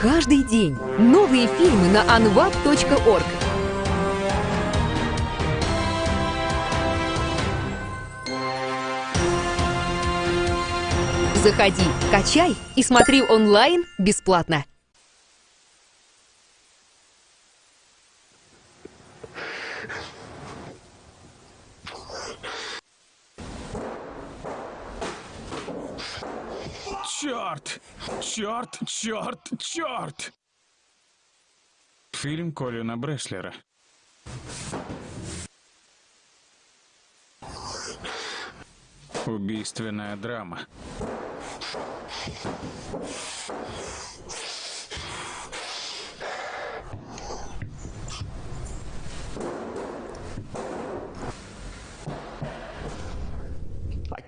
каждый день. Новые фильмы на anvap.org. Заходи, качай и смотри онлайн бесплатно. Черт! Черт! Черт! Черт! Фильм Колина Бреслера. Убийственная драма.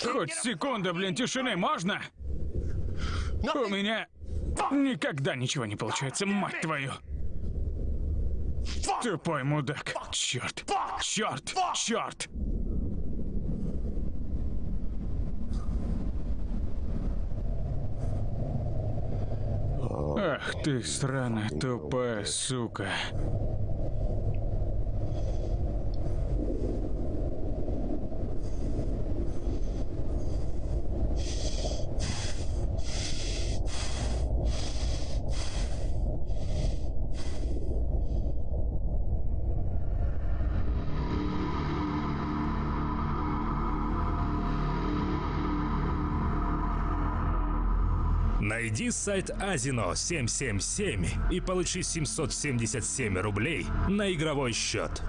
Хоть секунда, блин, тишины можно? У меня никогда ничего не получается, мать твою. Тупой мудак. Черт. Черт. Черт. Ах ты, сраная тупая сука. Найди сайт Азино 777 и получи 777 рублей на игровой счет.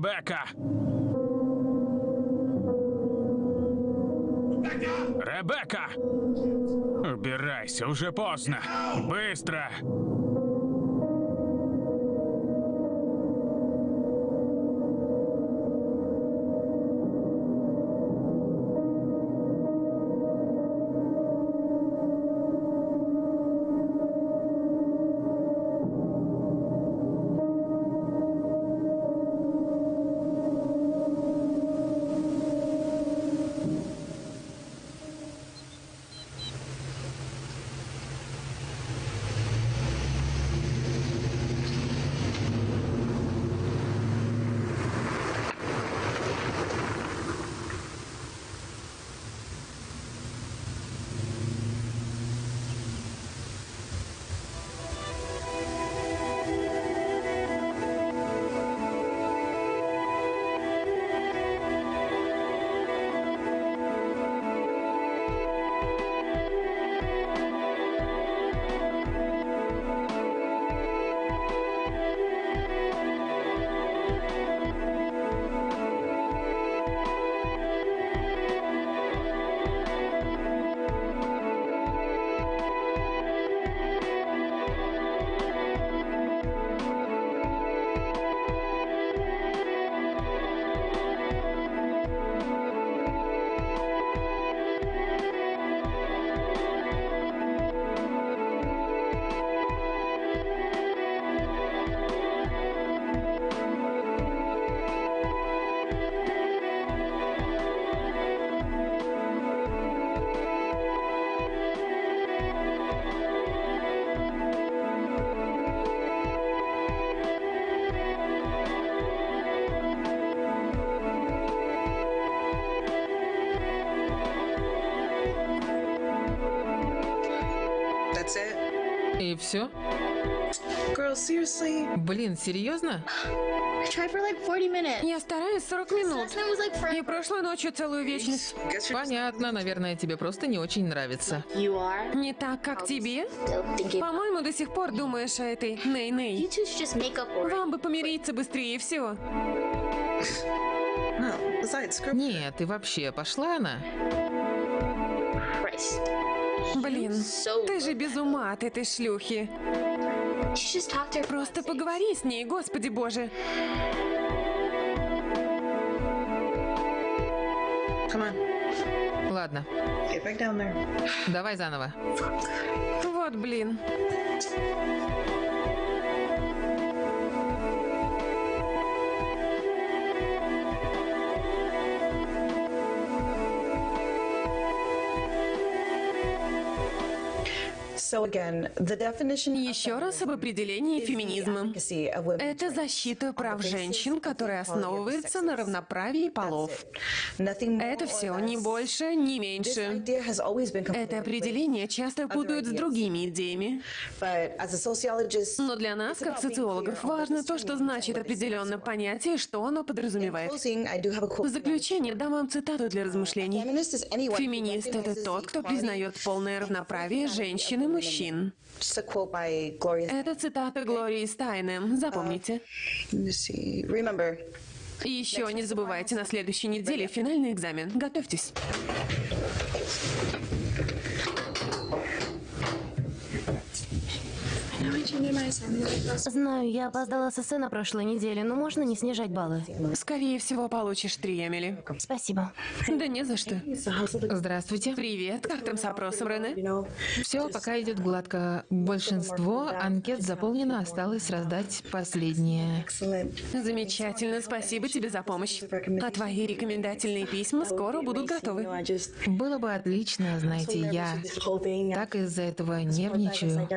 Ребекка! Ребекка! Убирайся, уже поздно. Быстро! И все? Girl, seriously? Блин, серьезно? I tried for like 40 minutes. Я стараюсь 40 минут. Like И прошлой ночью целую вечность. Понятно, наверное, тебе просто не очень нравится. You are? Не так, как тебе? По-моему, до сих пор думаешь о этой Ней-Ней. It. Вам бы помириться быстрее, все. No. Besides, screw. Нет, и вообще, пошла она? Christ. Блин, ты же без ума от этой шлюхи. Просто поговори с ней, господи боже. Ладно, давай заново. Вот блин. Еще раз об определении феминизма. Это защита прав женщин, которая основывается на равноправии полов. Это все, ни больше, ни меньше. Это определение часто путают с другими идеями. Но для нас, как социологов, важно то, что значит определенное понятие и что оно подразумевает. В заключение дам вам цитату для размышлений. Феминист — это тот, кто признает полное равноправие женщин и мужчин. Это цитата Глории Стайнем. Запомните. И еще не забывайте, на следующей неделе финальный экзамен. Готовьтесь. Знаю, я опоздала с эссе на прошлой неделе, но можно не снижать баллы. Скорее всего, получишь три, Эмили. Спасибо. Да не за что. Здравствуйте. Привет, как там с опросом, Рене? Все пока идет гладко. Большинство анкет заполнено, осталось раздать последнее. Замечательно, спасибо тебе за помощь. А твои рекомендательные письма скоро будут готовы. Было бы отлично, знаете, я так из-за этого нервничаю.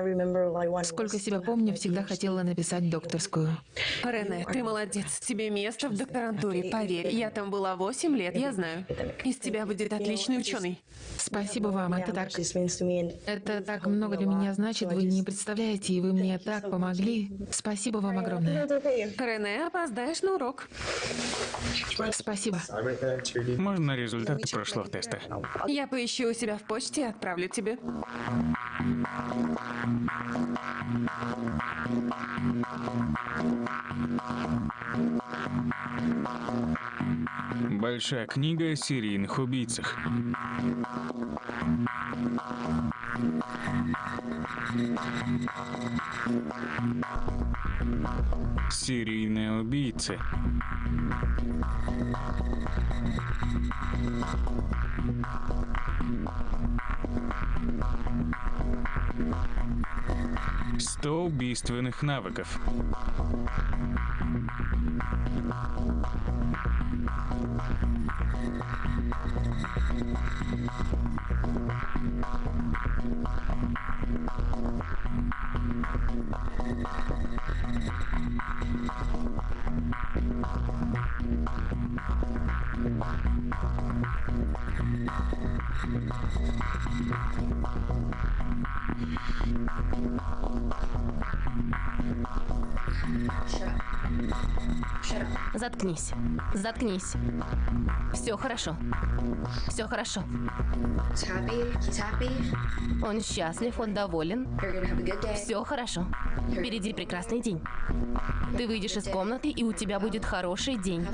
Сколько себя помню, всегда хотела написать докторскую. Рене, ты молодец. Тебе место в докторантуре, поверь. Я там была 8 лет, я знаю. Из тебя будет отличный ученый. Спасибо вам, это так... Это так много для меня значит, вы не представляете, и вы мне так помогли. Спасибо вам огромное. Рене, опоздаешь на урок. Спасибо. Можно результаты прошлого теста? Я поищу у себя в почте и отправлю тебе. Большая книга о серийных убийцах. Серийные убийцы. Сто убийственных навыков. Sure. Заткнись. Заткнись. Все хорошо. Все хорошо. Он счастлив, он доволен. Все хорошо. Впереди прекрасный день. Ты выйдешь из комнаты, и у тебя будет хороший день.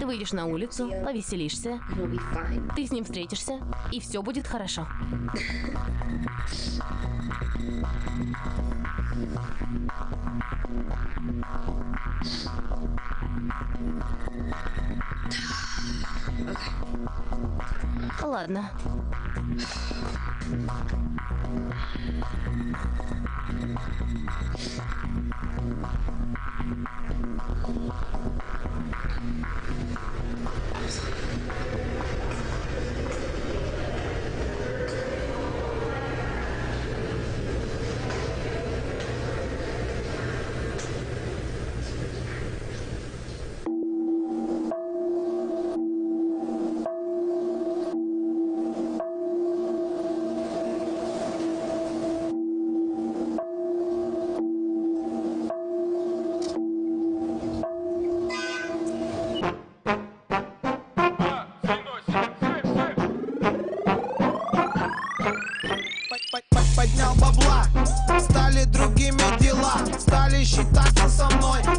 Ты выйдешь на улицу, повеселишься, ты с ним встретишься, и все будет хорошо. Ладно.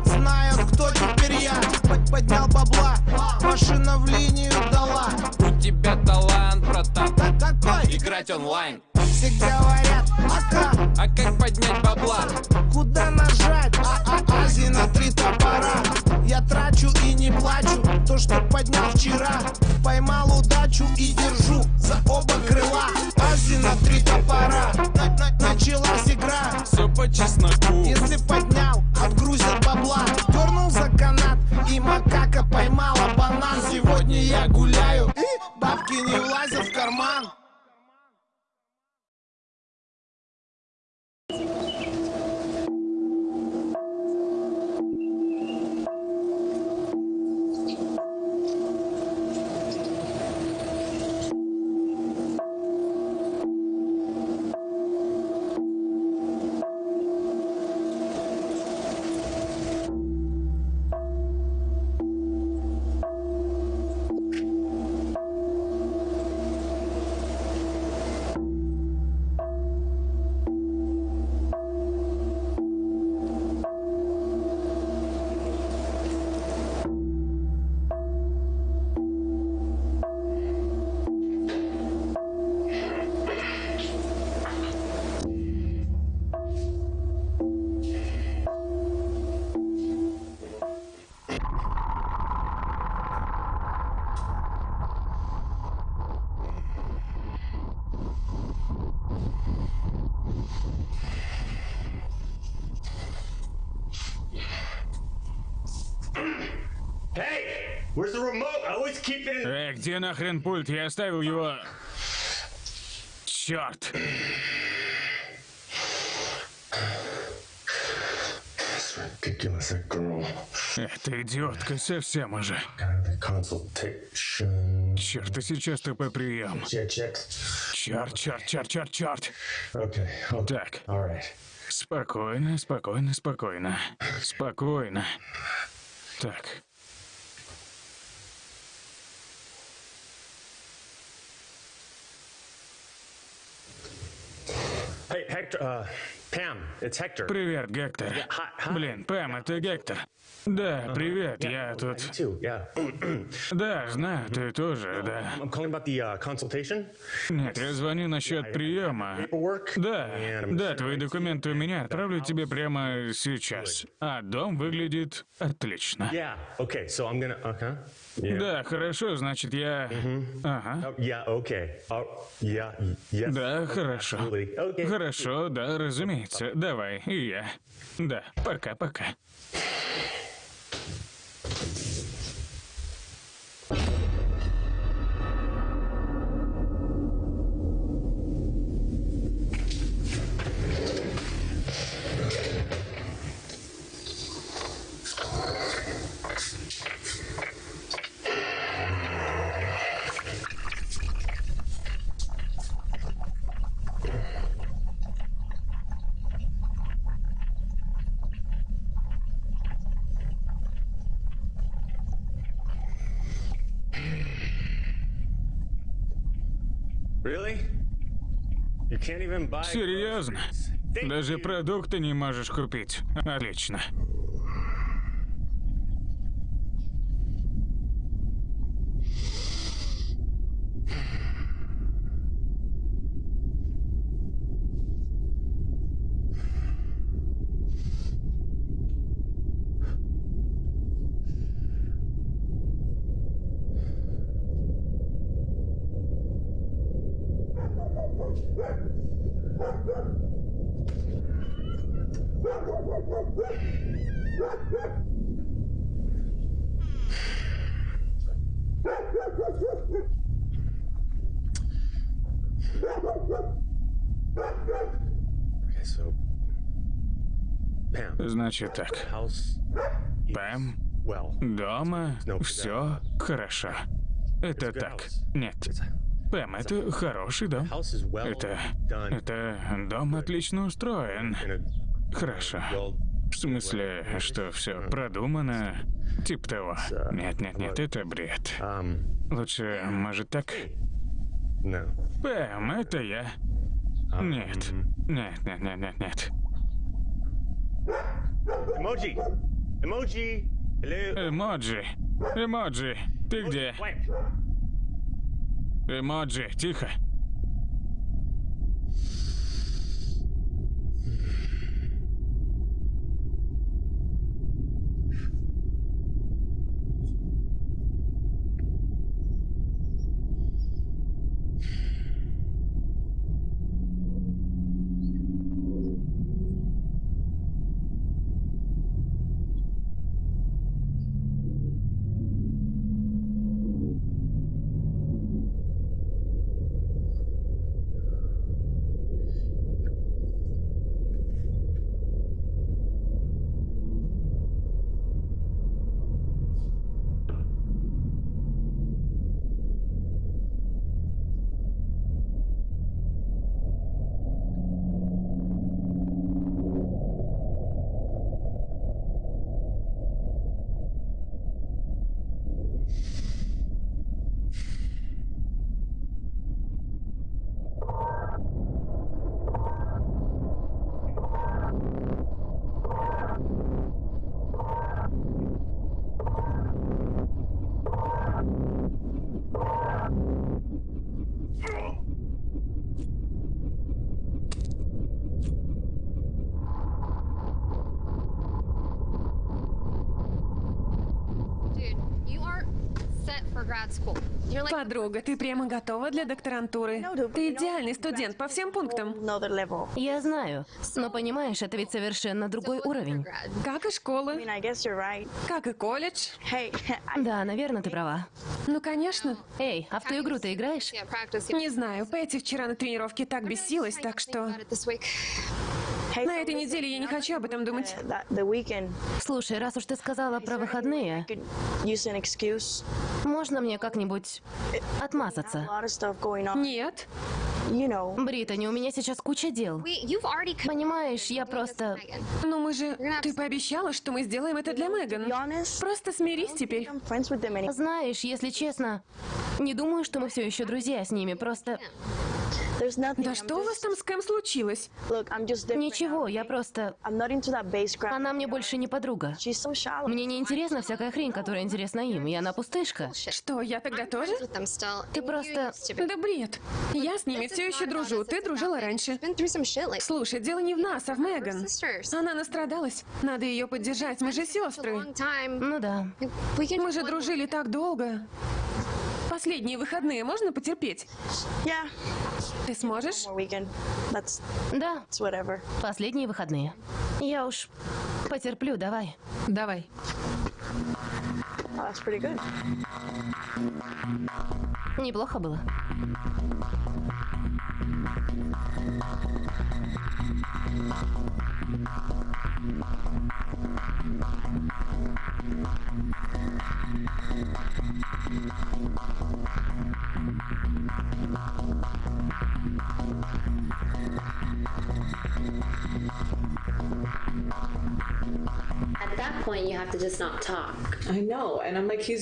Знают, кто теперь я. Под Поднял бабла, машина в линию дала. У тебя талант, братан. Какой? Играть онлайн. Все говорят, а как? А как поднять бабла? Куда нажать? А-а-а, на три топора. Я трачу и не плачу. То, что поднял вчера Поймал удачу и держу за оба крыла. Ази на три топора. На -на Началась игра. Все по чесноку Babkini was нахрен пульт? Я оставил его... Черт! Эта идиотка совсем уже. Черт, и сейчас ТП прием. Черт, черт, черт, черт, черт. Так. Спокойно, спокойно, спокойно. Спокойно. Так. Hey, Hector uh, Привет, Гектор. Блин, Пэм, это Гектор. Да, привет, я тут... Да, знаю, ты тоже, да. Нет, я звоню насчет приема. Да, да, твои документы у меня. Отправлю тебе прямо сейчас. А дом выглядит отлично. Да, хорошо, значит, я... Ага. Да, хорошо. Хорошо, да, разумеется. Давай, и я. Да, пока-пока. Серьезно? Даже продукты не можешь купить. Отлично. Значит так. Пэм, дома, все хорошо. Это так. Нет. Пэм, это хороший дом. Это... Это дом отлично устроен. Хорошо. В смысле, что все продумано? Тип того. Нет, нет, нет, это бред. Лучше, может, так? Пэм, это я. Нет. Нет, нет, нет. Эмоджи. Эмоджи. Ты где? Эмоджи, тихо. Подруга, ты прямо готова для докторантуры? Ты идеальный студент по всем пунктам. Я знаю, но понимаешь, это ведь совершенно другой уровень. Как и школа. Как и колледж. Да, наверное, ты права. Ну, конечно. Эй, а в ту игру ты играешь? Не знаю, Пэтти вчера на тренировке так бесилась, так что... На этой неделе я не хочу об этом думать. Слушай, раз уж ты сказала про выходные, можно мне как-нибудь отмазаться? Нет. Британи, у меня сейчас куча дел. Понимаешь, я просто... Ну мы же... Ты пообещала, что мы сделаем это для Меган. Просто смирись теперь. Знаешь, если честно, не думаю, что мы все еще друзья с ними, просто... Да что у вас там с Кэм случилось? Ничего, я просто... Она мне больше не подруга. Мне не интересна всякая хрень, которая интересна им, и она пустышка. Что, я тогда тоже? Ты просто... Да бред. Я с ними все еще дружу, ты дружила раньше. Слушай, дело не в нас, а в Меган. Она настрадалась. Надо ее поддержать, мы же сестры. Ну да. Мы же дружили так долго. Последние выходные можно потерпеть? Ты сможешь? Да. Последние выходные. Я уж потерплю, давай. Давай. Неплохо было.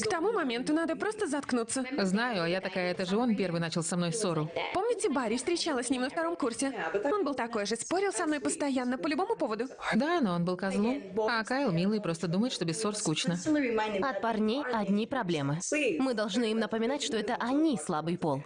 К тому моменту надо просто заткнуться. Знаю, а я такая, это же он первый начал со мной ссору. Помните, Барри встречалась с ним на втором курсе? Он был такой же, спорил со мной постоянно, по любому поводу. Да, но он был козлом. А Кайл милый, просто думает, что без ссор скучно. От парней одни проблемы. Мы должны им напоминать, что это они слабый пол.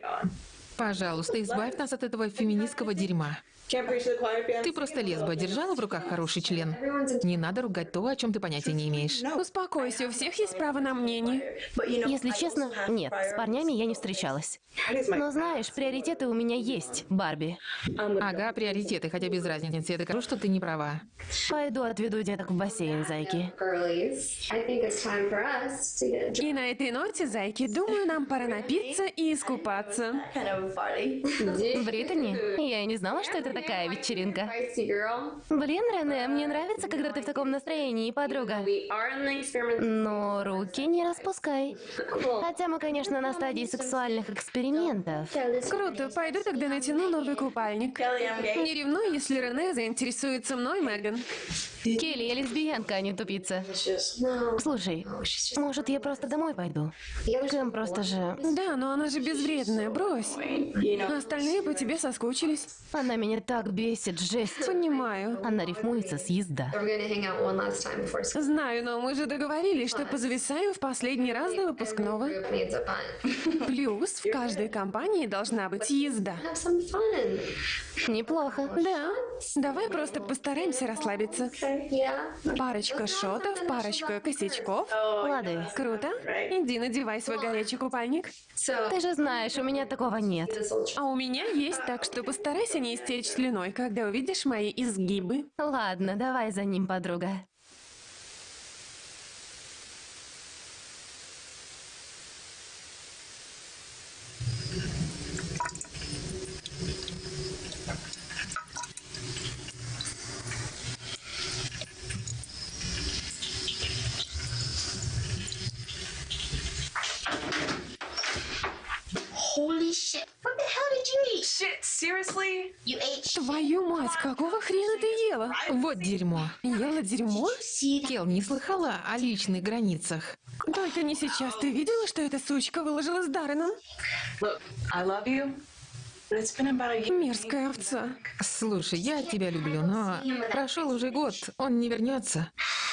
Пожалуйста, избавь нас от этого феминистского дерьма. Ты просто лесба, держала в руках хороший член. Не надо ругать то, о чем ты понятия не имеешь. Успокойся, у всех есть право на мнение. Если честно, нет, с парнями я не встречалась. Но знаешь, приоритеты у меня есть, Барби. Ага, приоритеты, хотя без разницы. Я докажу, что ты не права. Пойду отведу деток в бассейн, зайки. И на этой ноте, зайки, думаю, нам пора напиться и искупаться. Британи? Я и не знала, что это такая вечеринка. Блин, Рене, мне нравится, когда ты в таком настроении, подруга. Но руки не распускай. Хотя мы, конечно, на стадии сексуальных экспериментов. Круто, пойду тогда натяну новый купальник. Не ревнуй, если Рене заинтересуется мной, Меган. Келли, я лесбиянка, а не тупица. Слушай, может, я просто домой пойду? Кэм просто же... Да, но она же безвредная, брось. Остальные по тебе соскучились. Она меня так бесит, жесть. Понимаю. Она рифмуется с езда. Знаю, но мы же договорились, что позависаем в последний раз до выпускного. Плюс в каждой компании должна быть езда. Неплохо. Да. Давай просто постараемся расслабиться. Парочка шотов, парочка косячков. Лады. Круто. Иди надевай свой горячий купальник. Ты же знаешь, у меня такого нет. А у меня есть, так что постарайся не слюной, когда увидишь мои изгибы. Ладно, давай за ним, подруга. Holy shit. What the hell did you eat? Shit, seriously? You ate shit. Твою мать, какого хрена ты ела? Вот дерьмо. Ела дерьмо? Кел, не слыхала о личных границах? Только не сейчас. Ты видела, что эта сучка выложила с Дарреном? Мерзкая овца. Слушай, я тебя люблю, но прошел уже год, он не вернется.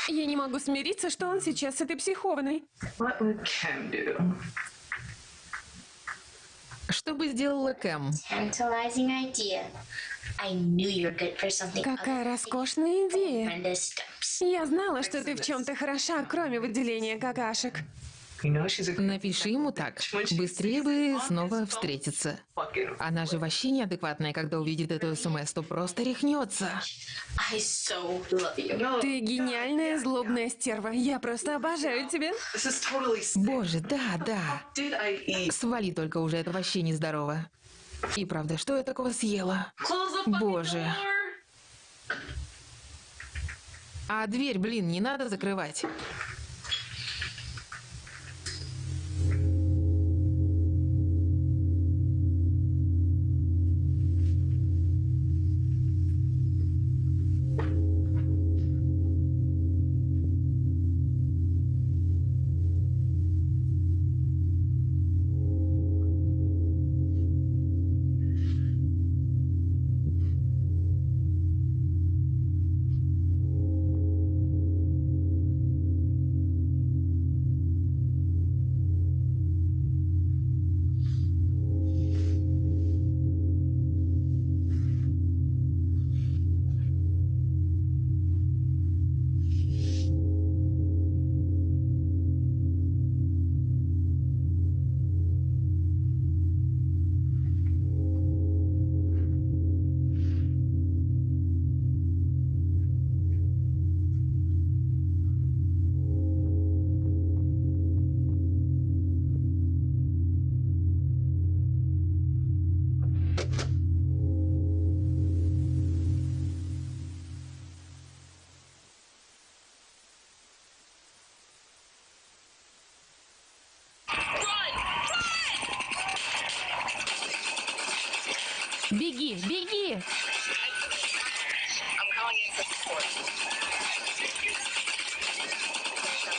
Я не могу смириться, что он сейчас с этой психованной. What would Ken do? Что бы сделала Кэм? Какая роскошная идея. Я знала, что ты в чем-то хороша, кроме выделения какашек. Напиши ему так. Быстрее бы снова встретиться. Она же вообще неадекватная, когда увидит эту СМС, то просто рехнется. Ты гениальная злобная стерва. Я просто обожаю тебя. Боже, да, да. Свали только уже, это вообще нездорово. И правда, что я такого съела? Боже. А дверь, блин, не надо закрывать.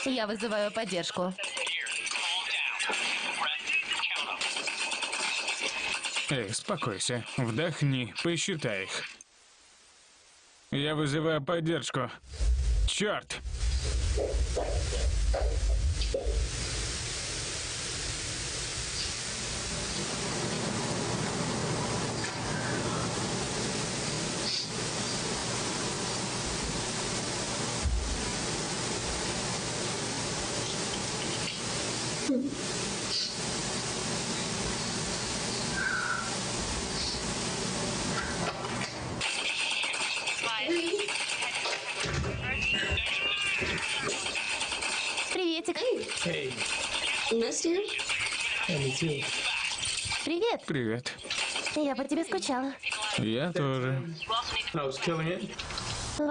Я вызываю поддержку. Эй, успокойся. Вдохни, посчитай их. Я вызываю поддержку. Черт! Привет. Я по тебе скучала. Я тоже. Во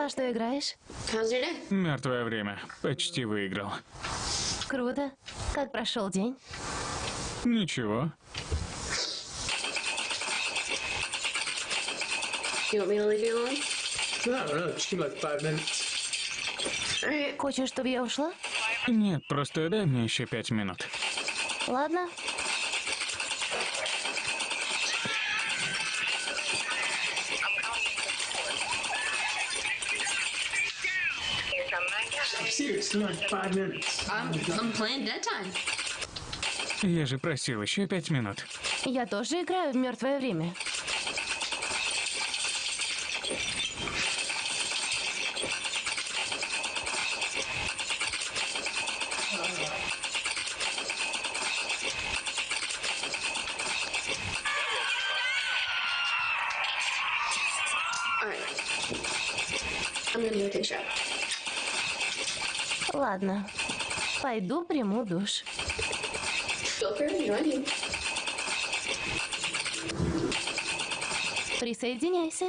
что играешь? Мертвое время. Почти выиграл. Круто. Как прошел день? Ничего. Хочешь, чтобы я ушла? Нет, просто дай мне еще пять минут. Ладно. I'm, I'm playing dead time. Я же просил еще пять минут. Я тоже играю в мертвое время. I'm gonna go take a shower. Ладно. Пойду приму душ. Присоединяйся.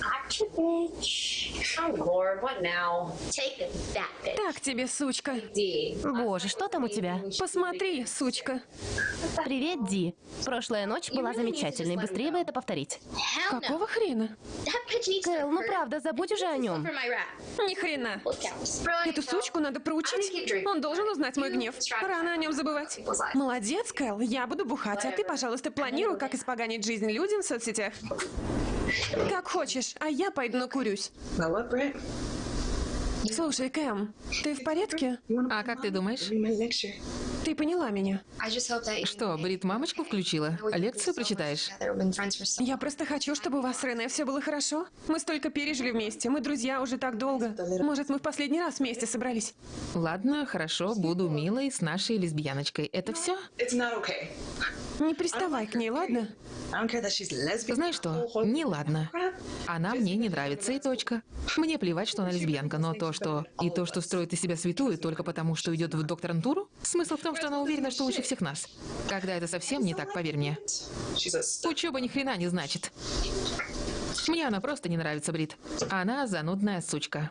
Gotcha, bitch. Oh lord, what now? Take that, bitch. Так тебе, сучка. Боже, что там у тебя? Посмотри, сучка. Привет, Ди. Прошлая ночь была замечательной. Быстрее бы это повторить. Какого хрена? Кэл, ну правда, забудь уже о нем. Ни хрена. Эту сучку надо проучить. Он должен узнать мой гнев. Рано о нем забывать. Молодец, Кэл. Я буду бухать, а ты, пожалуйста, планируй, как испоганить жизнь людям в соцсетях. Как хочешь, а я пойду накурюсь. Слушай, Кэм, ты в порядке? А как ты думаешь? Ты поняла меня. Что, Брит мамочку включила? Лекцию прочитаешь? Я просто хочу, чтобы у вас с Рене все было хорошо. Мы столько пережили вместе. Мы друзья уже так долго. Может, мы в последний раз вместе собрались? Ладно, хорошо, буду милой с нашей лесбияночкой. Это все? Не приставай к ней, ладно? Знаешь что? Не ладно. Она мне не нравится и точка. Мне плевать, что она лесбиянка, но то, что... И то, что строит из себя святую только потому, что идет в докторантуру? Смысл в том, что она уверена, что лучше всех нас. Когда это совсем не так, поверь мне. Учеба ни хрена не значит. Мне она просто не нравится, Брит. Она занудная сучка.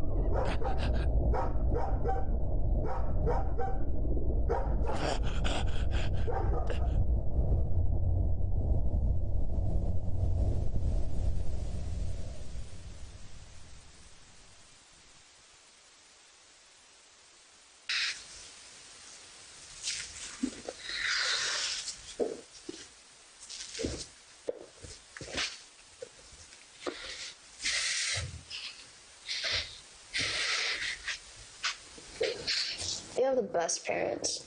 フフフフ。Have the best parents.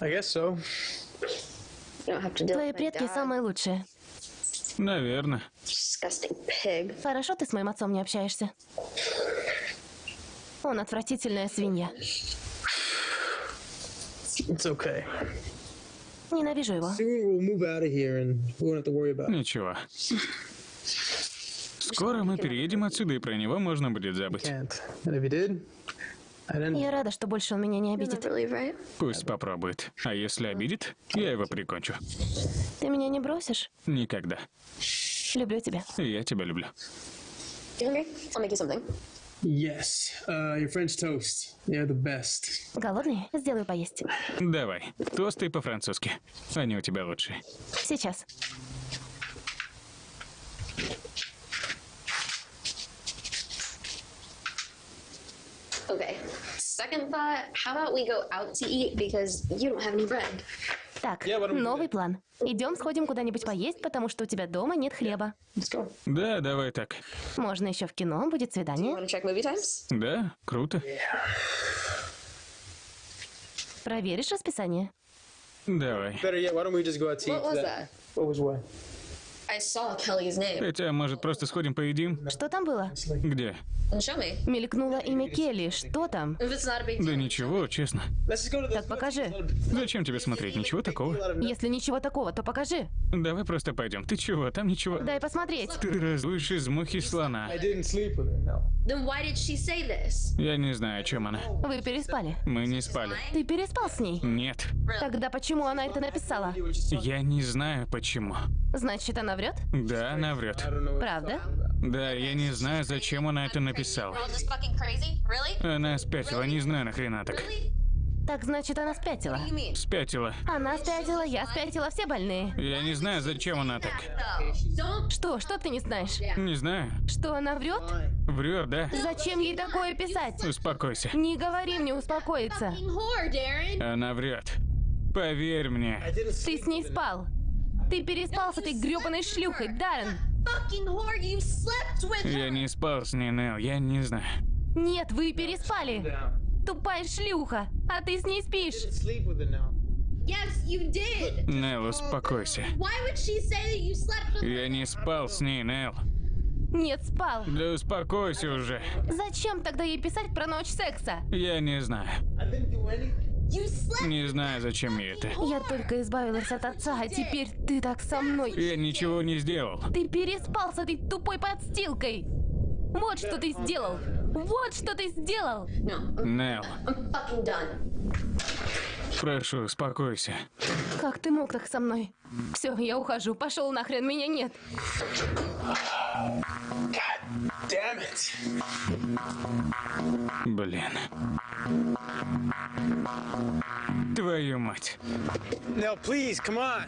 I guess so. You don't have to deal Твои with my предки dad. самые лучшие. Наверное. Disgusting pig. Хорошо ты с моим отцом не общаешься. Он отвратительная свинья. It's okay. Ненавижу его. Soon we'll move out of here and we won't have to worry about it. Ничего. Скоро мы переедем отсюда, и про него можно будет забыть. Can't. And if you did, I didn't. Я рада, что больше он меня не обидит. Пусть попробует. А если обидит, я его прикончу. Ты меня не бросишь? Никогда. Люблю тебя. Я тебя люблю. Yes. Uh, your French toast. They're the best. Голодный? Сделаю поесть. Давай, тосты по-французски. Они у тебя лучшие. Сейчас. Okay. Second thought, how about we go out to eat because you don't have any bread? Так, новый план. Идем сходим куда-нибудь поесть, потому что у тебя дома нет хлеба. Да, давай так. Можно еще в кино, будет свидание. Want to check movie times? Да, круто. Проверишь расписание? Давай. Better yet, why don't we just go out to eat? What was that? What was what? Хотя, может, просто сходим поедим? Что там было? Где? Мелькнуло имя Келли. Что там? Да ничего, честно. Let's just go to the. Так покажи. Зачем тебе смотреть? Ничего такого. Если ничего такого, то покажи. Давай просто пойдем. Ты чего? Там ничего. Дай посмотреть. Ты раздуешь из мухи слона. Я не знаю, о чем она. Вы переспали. Мы не спали. Ты переспал с ней. Нет. Тогда почему она это написала? Я не знаю, почему. Значит, она врет? Да, она врет. Правда? Да, я не знаю, зачем она это написала. Она спятила, не знаю нахрена так. Так значит, она спятила. Спятила. Она спятила, я спятила, все больные. Я не знаю, зачем она так. Что? Что ты не знаешь? Не знаю. Что она врет? Врет, да? Зачем ей такое писать? Успокойся. Не говори мне успокоиться. Она врет. Поверь мне. Ты с ней спал. Ты переспал с этой грёбаной шлюхой, Даррен. Я не спал с ней, Нел, я не знаю. Нет, вы переспали. Тупая шлюха. А ты с ней спишь. Yes, you did. Нел, успокойся. Я не спал с ней, Нел. Нет, спал. Да успокойся уже. Зачем тогда ей писать про ночь секса? Я не знаю. Не знаю, зачем ей это. Я только избавилась от отца, а теперь ты так со мной. Я ничего не сделал. Ты переспал с этой тупой подстилкой. Вот что ты сделал. Вот что ты сделал. Нел. Прошу, успокойся. Как ты мог так со мной? Все, я ухожу. Пошел нахрен, меня нет. Блин. Твою мать. Nell, please, come on.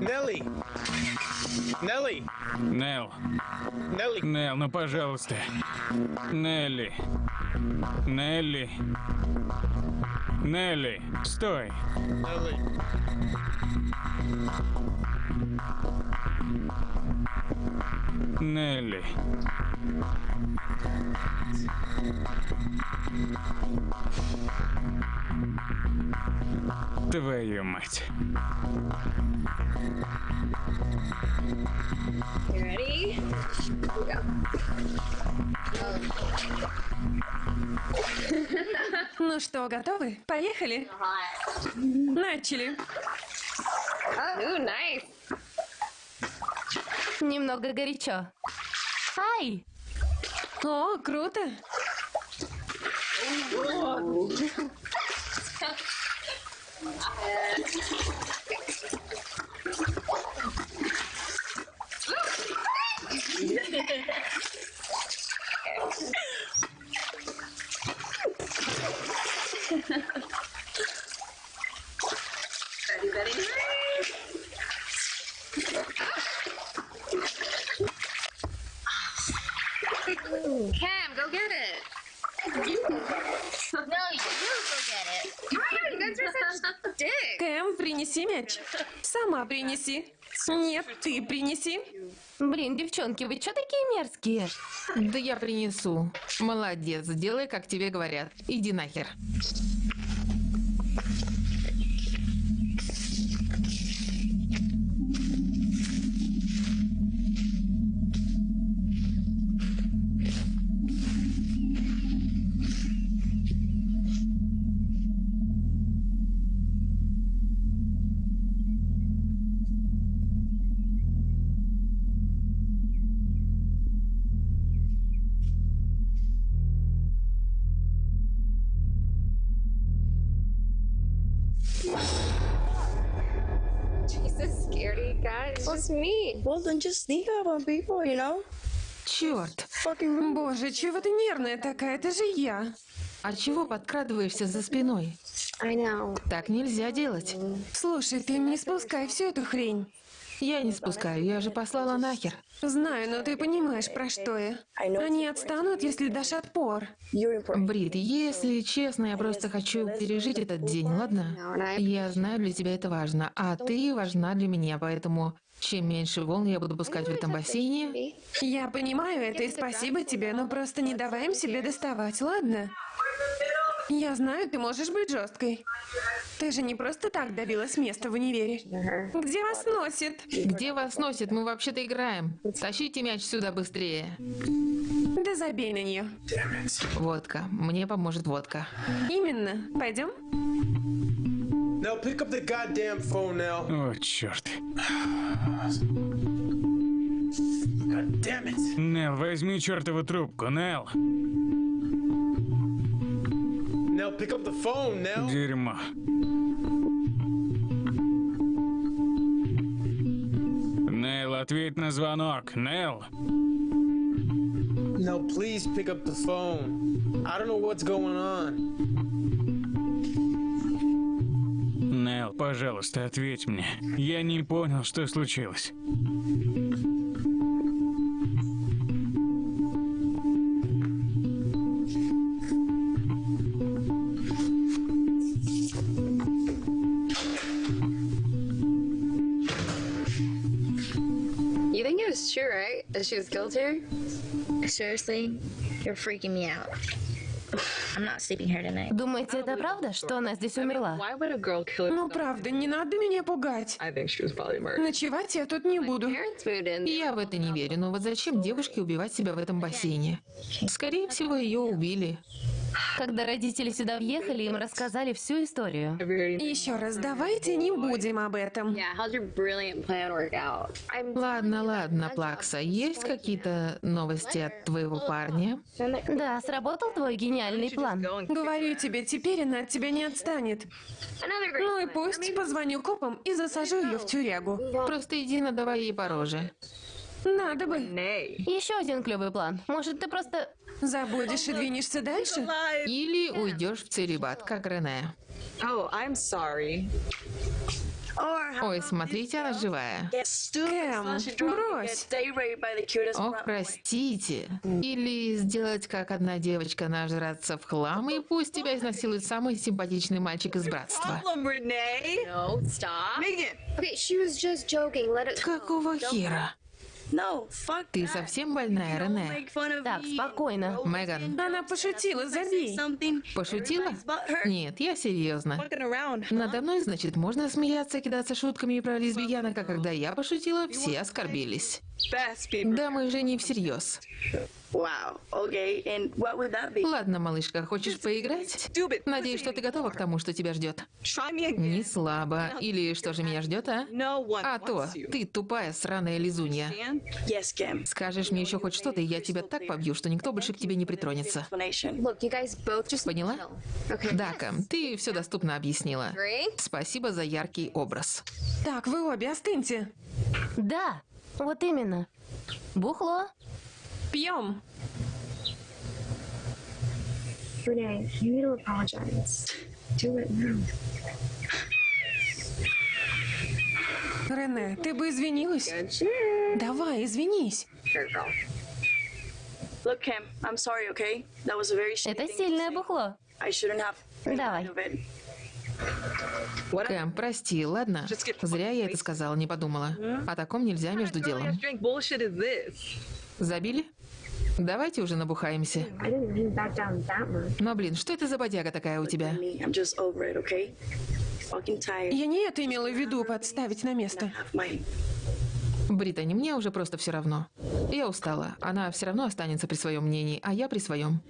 Nelly. Nelly. Нел, Nelly. Нел, ну пожалуйста. Нелли. Нелли. Нелли, стой. Nelly. Нелли. Твою мать. Ready? Here we go. Ну что, готовы? Поехали. Начали. Ooh, nice. Немного горячо. Ай! О, круто. Ready, ready. Cam, go get it. No, you Кэм, принеси мяч. Сама принеси. Нет, ты принеси. Блин, девчонки, вы чё такие мерзкие? Да я принесу. Молодец, делай, как тебе говорят. Иди нахер. Черт, Боже, чего ты нервная такая? Это же я. А чего подкрадываешься за спиной? I know. Так нельзя делать. Слушай, ты не спускай всю эту хрень. Я не спускаю, я же послала нахер. Знаю, но ты понимаешь, про что я. Они отстанут, если дашь отпор. Брит, если честно, я просто хочу пережить этот день, ладно? Я знаю, для тебя это важно, а ты важна для меня, поэтому чем меньше волн я буду пускать в этом бассейне... Я понимаю это и спасибо тебе, но просто не давай им себе доставать, ладно? Я знаю, ты можешь быть жесткой. Ты же не просто так добилась места в универе. Где вас носит? Где вас носит? Мы вообще-то играем. Тащите мяч сюда быстрее. Да забей на нее. Водка. Мне поможет водка. Именно. Пойдем? Now pick up the goddamn phone now. О, черт. God damn it. Нел, возьми чертову трубку, Нел. Now pick up the phone now. Дерьмо. Нел, ответь на звонок. Нел. No, please pick up the phone. I don't know what's going on. Нел, пожалуйста, ответь мне. Я не понял, что случилось. You think it was true, right? That she was killed here? Seriously? You're freaking me out. I'm not sleeping here tonight. Думаете, это правда, что она здесь умерла? Why would a girl kill Ну правда, не надо меня пугать. I think she was probably murdered. Ночевать я тут не буду. Я в это не верю, но вот зачем девушке убивать себя в этом бассейне? Скорее всего, ее убили. Когда родители сюда въехали, им рассказали всю историю. Еще раз, давайте не будем об этом. Ладно, ладно, Плакса, есть какие-то новости от твоего парня? Да, сработал твой гениальный план. Говорю тебе, теперь она от тебя не отстанет. Ну и пусть позвоню копам и засажу ее в тюрягу. Просто иди надавай ей по роже. Надо бы. Еще один клевый план. Может, ты просто... Забудешь и двинешься дальше? Или уйдешь в целебат, как Рене. Oh, I'm sorry. Ой, смотрите, она живая. Кэм, брось. Ох, простите. Или сделать, как одна девочка, нажраться в хлам, и пусть тебя изнасилует самый симпатичный мальчик из братства. Какого хера? Ты совсем больная, Рене? Так, спокойно. Меган, Она пошутила, забей. пошутила? Нет, я серьезно. Надо мной, значит, можно смеяться, кидаться шутками про лесбиянок, а когда я пошутила, все оскорбились. Да, мы же не всерьез. Ладно, малышка, хочешь поиграть? Надеюсь, что ты готова к тому, что тебя ждет. Не слабо. Или что же меня ждет, а? А то, ты тупая сраная лизунья. Скажешь мне еще хоть что-то, и я тебя так побью, что никто больше к тебе не притронется. Поняла? Okay. Да, Кэм, ты все доступно объяснила. Спасибо за яркий образ. Так, вы обе остыньте. Да, вот именно. Бухло. Пьем. Renee, you need to apologize. Do it now. Рене, ты бы извинилась? Давай, извинись. Sure, girl. Look, Kim, I'm sorry, okay? That was a very shitty Это сильное бухло. I shouldn't have made Давай. Кэм, прости, ладно? Зря я это сказала, не подумала. О таком нельзя между делом. Забили? Давайте уже набухаемся. Но, блин, что это за бодяга такая у тебя? Я не это имела в виду подставить на место. Британи, мне уже просто все равно. Я устала. Она все равно останется при своем мнении, а я при своем.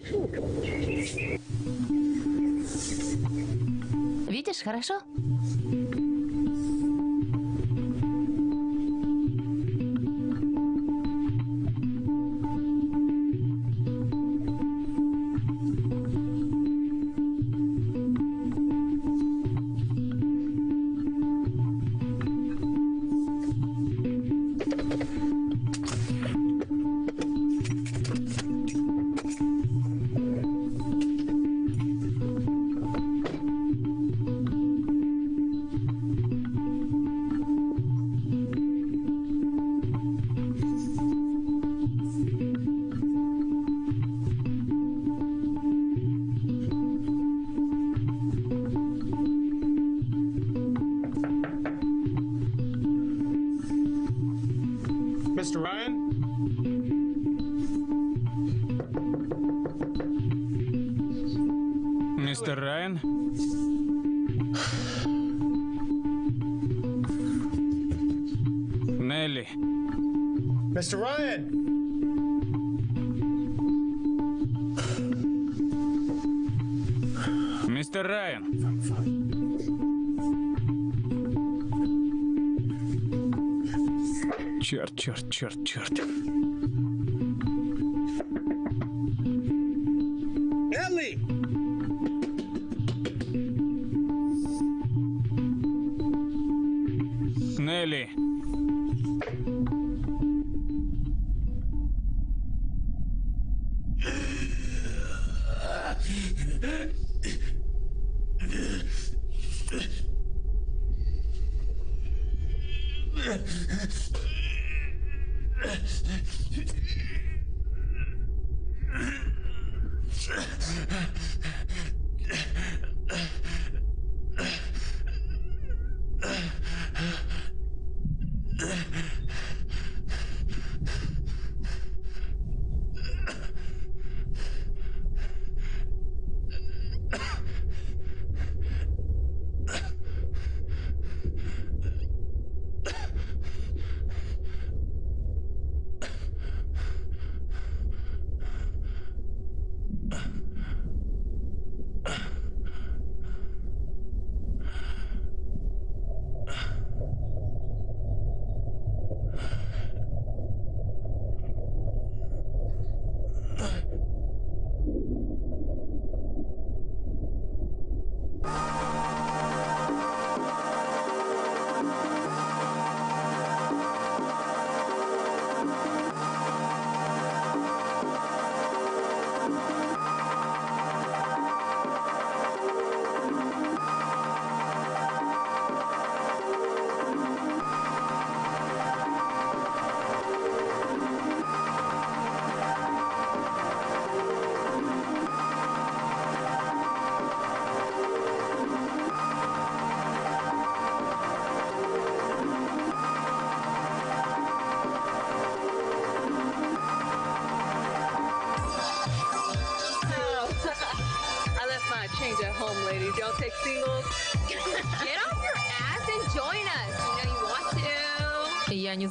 Видишь, хорошо? Черт, черт, черт,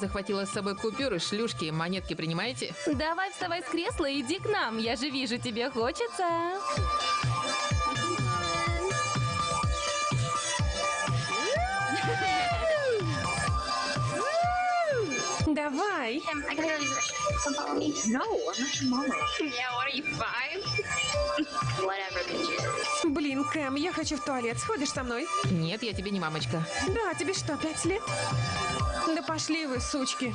захватила с собой купюры, шлюшки, монетки принимаете? Давай вставай с кресла и иди к нам. Я же вижу, тебе хочется. Давай. No, I'm not your mama. Yeah, what are you, five? Кэм, я хочу в туалет. Сходишь со мной? Нет, я тебе не мамочка. Да, тебе что, пять лет? Да пошли вы, сучки.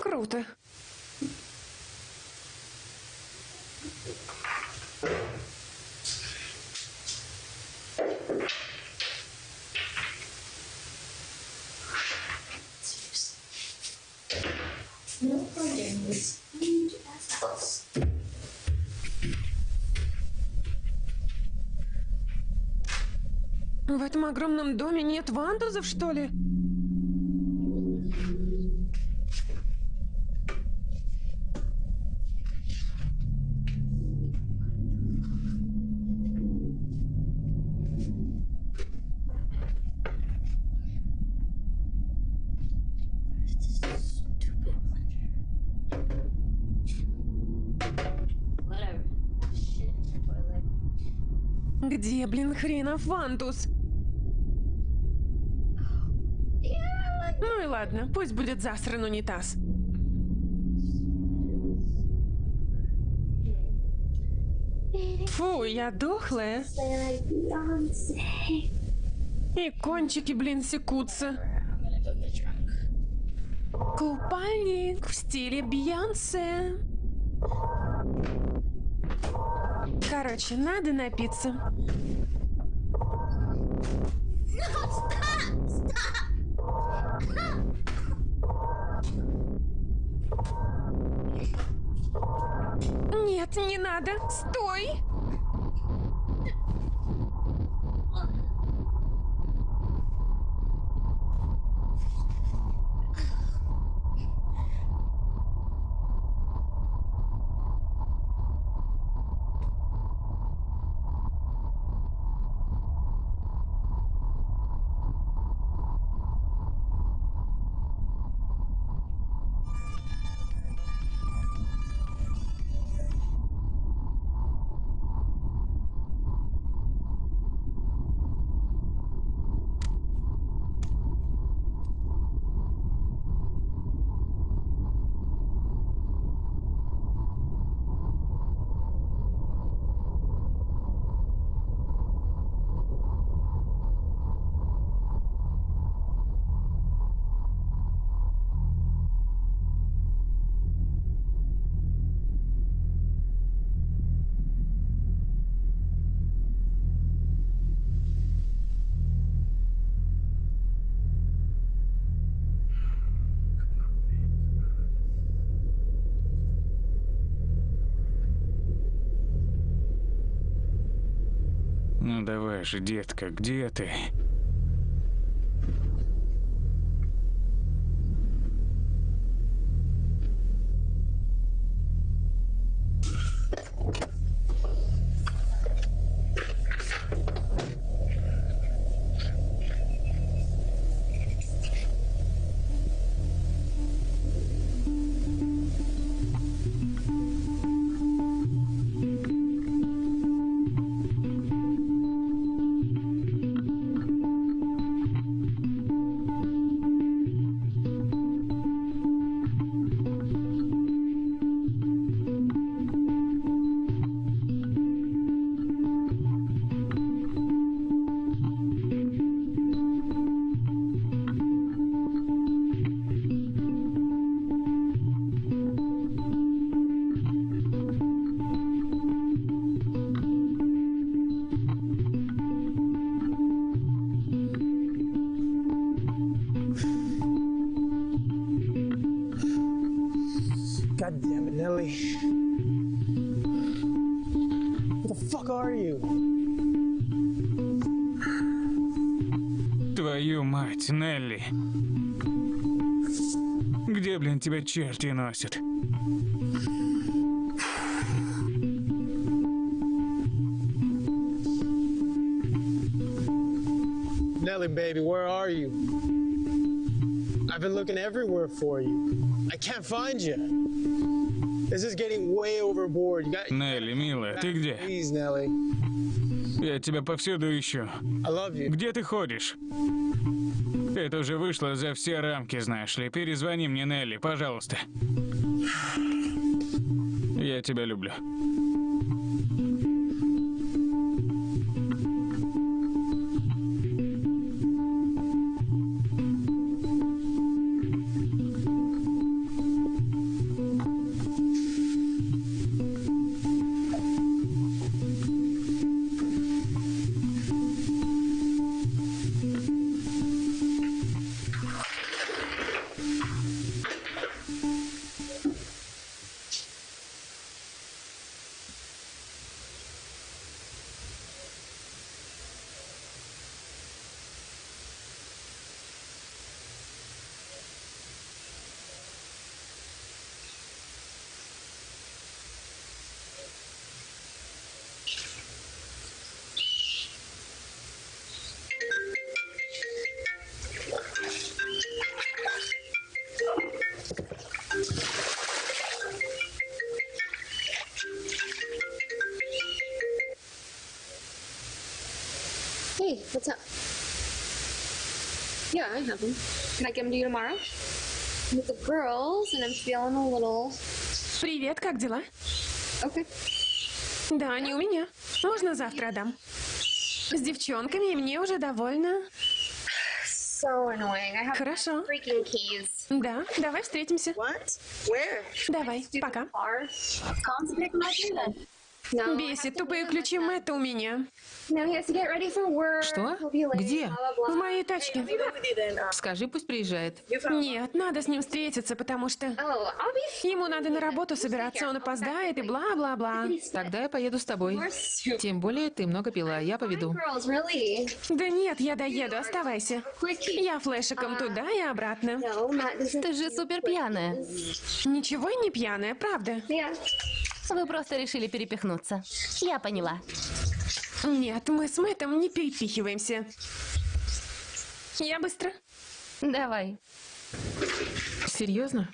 Круто. В этом огромном доме нет вандузов, что ли? Где, блин, хренов вандус? Ну и ладно, пусть будет засран унитаз. Фу, я дохлая. И кончики, блин, секутся. Купальник в стиле Бейонсе. Короче, надо напиться. Давай же, детка, где ты? Тебя черти носят? Nelly, baby, where are you? I've been looking everywhere for you. I can't find you. This is getting way overboard. You got. Нелли, милая, ты где? Please, Nelly. Я тебя повсюду ищу. I love you. Где ты ходишь? Это уже вышло за все рамки, знаешь ли. Перезвони мне, Нелли, пожалуйста. Я тебя люблю. Yeah, I have them. Can I give them to you tomorrow? With the girls, and I'm feeling a little. Привет, как дела? Okay. Да, они у меня. Можно завтра отдам. С девчонками мне уже довольно. So annoying. I have Хорошо. freaking keys. Да, давай встретимся. What? Where? Давай, пока. Бесит, тупые ключи Мэтта у меня. Что? Где? В моей тачке. Uh, Скажи, пусть приезжает. Нет, надо с ним встретиться, потому что Oh, ему надо на работу собираться, он опоздает и бла-бла-бла. Тогда я поеду с тобой. Тем более ты много пила, я поведу. Да нет, я доеду, оставайся. Я флешиком туда и обратно. Ты же супер пьяная. Ничего не пьяная, правда? Вы просто решили перепихнуться. Я поняла. Нет, мы с Мэттом не перепихиваемся. Я быстро. Давай. Серьезно?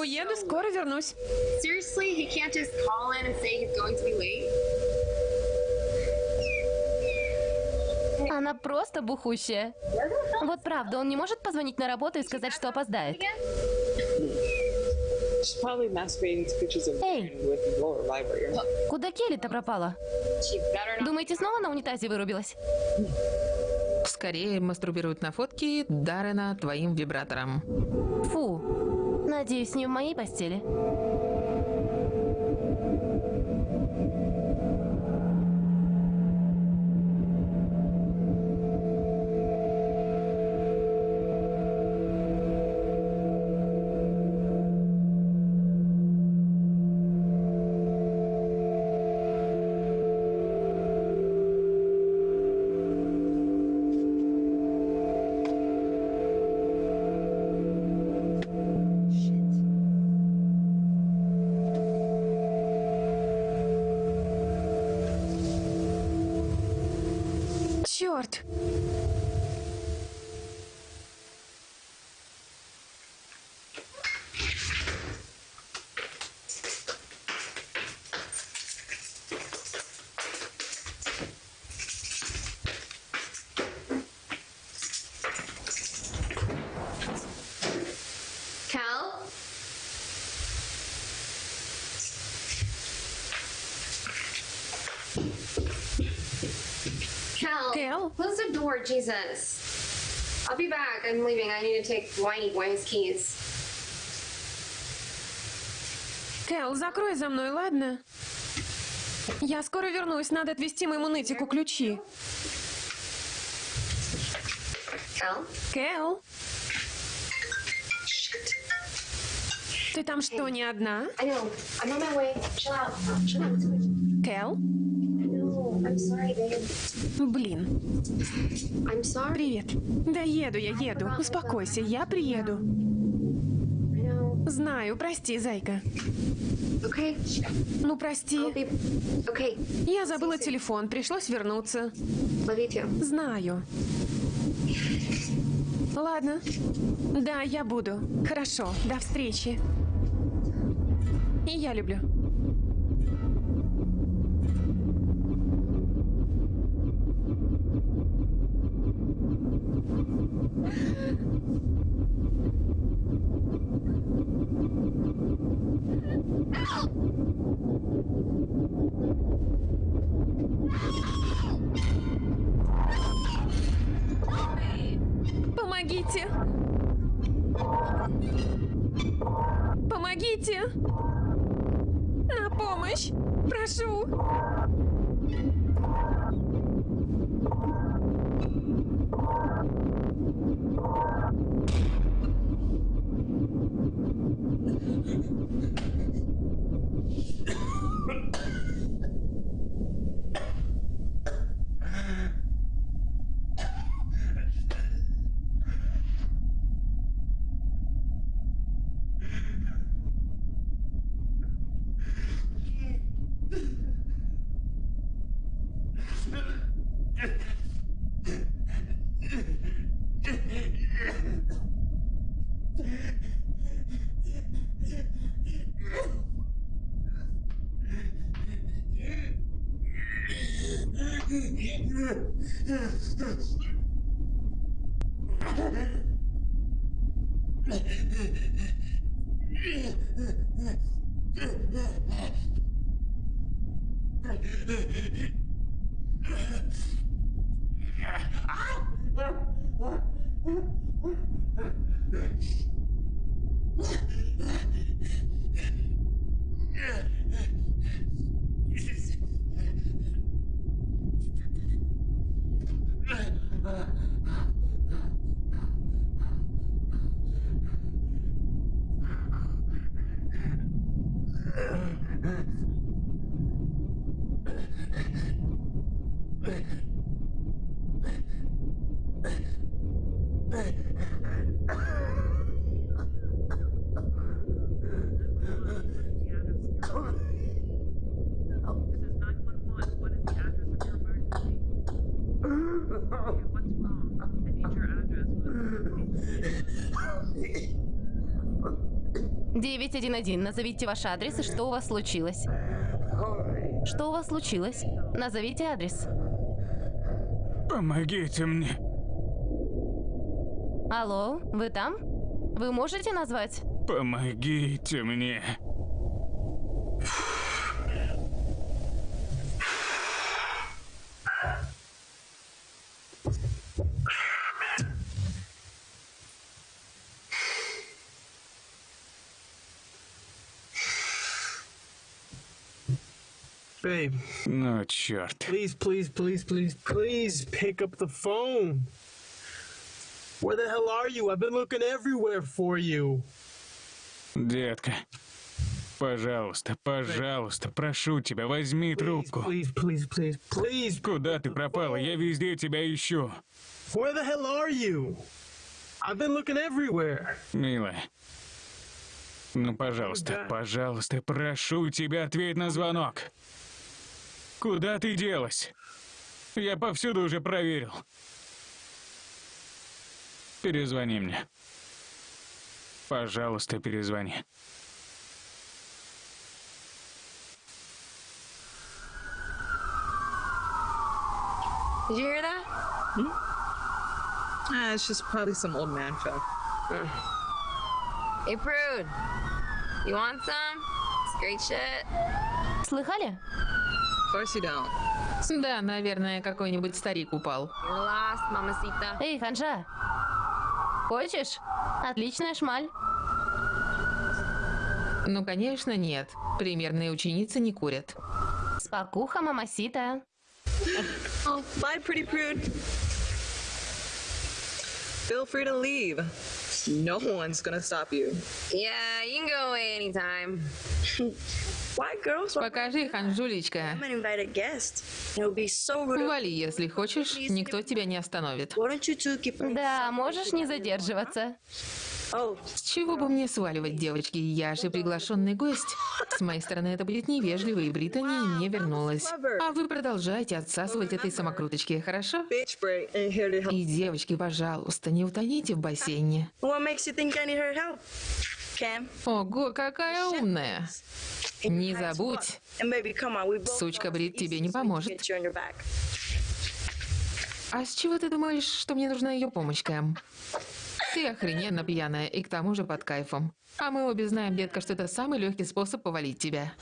Уеду, скоро вернусь. Seriously, he can't just call in and say he's going to be late. Она просто бухущая. Вот правда, он не может позвонить на работу и сказать, что опоздает. Эй, куда Келли-то пропала? Думаете, снова на унитазе вырубилась? Скорее мастурбируют на фотки Даррена твоим вибратором. Фу. Надеюсь, не в моей постели. Черт! Cal? The door, Jesus. I'll be back. I'm leaving. I need to take Whiny Boy his keys. Кэл, закрой за мной, ладно? Я скоро вернусь, надо отвезти моему нытику ключи. Cal? Кэл? Ты там что, не одна? Кэл? Babe. Блин. Привет. Да еду я, еду. Успокойся, я приеду. Знаю, прости, зайка. Okay. Ну, прости. I'll be. Okay. Я забыла телефон, пришлось вернуться. Знаю. Ладно. Да, я буду. Хорошо, до встречи. И я люблю. this, this, this. 911. Назовите ваш адрес и что у вас случилось. Что у вас случилось? Назовите адрес. Помогите мне. Алло, вы там? Вы можете назвать? Помогите мне. Babe, Ну, черт. please, please, please, please, please pick up the phone. Where the hell are you? I've been looking everywhere for you. Детка, пожалуйста, пожалуйста, прошу тебя, возьми трубку. Please, please, please, please. Куда ты пропала? Я везде тебя ищу. Where the hell are you? I've been looking everywhere. Милая. Ну, пожалуйста, пожалуйста, прошу тебя, ответь на звонок. Куда ты делась? Я повсюду уже проверил. Перезвони мне. Пожалуйста, перезвони. Did you hear that? Ah, it's just probably some old man folk. Hey, Prude. You want some? It's great shit. Слыхали? Of course you don't. Да, наверное, какой-нибудь старик упал. Эй, Ханжа. Хочешь? Отличная шмаль. Ну, конечно, нет. Примерные ученицы не курят. Спокуха, мамасита. Oh, bye, pretty prude. Feel free to leave. No one's gonna stop you. Yeah, you can go away anytime. Покажи, Ханжулечка. So rude. Вали, если хочешь, никто тебя не остановит. Да, можешь не задерживаться. Oh, С чего бы мне сваливать, девочки? Я же приглашенный гость. С моей стороны это будет невежливо, и Британи не вернулась. А вы продолжайте отсасывать этой самокруточки, хорошо? И, девочки, пожалуйста, не утоните в бассейне. Ого, какая умная. Не забудь, сучка Брит тебе не поможет. А с чего ты думаешь, что мне нужна ее помощь, Кэм? Ты охрененно пьяная и к тому же под кайфом. А мы обе знаем, детка, что это самый легкий способ повалить тебя.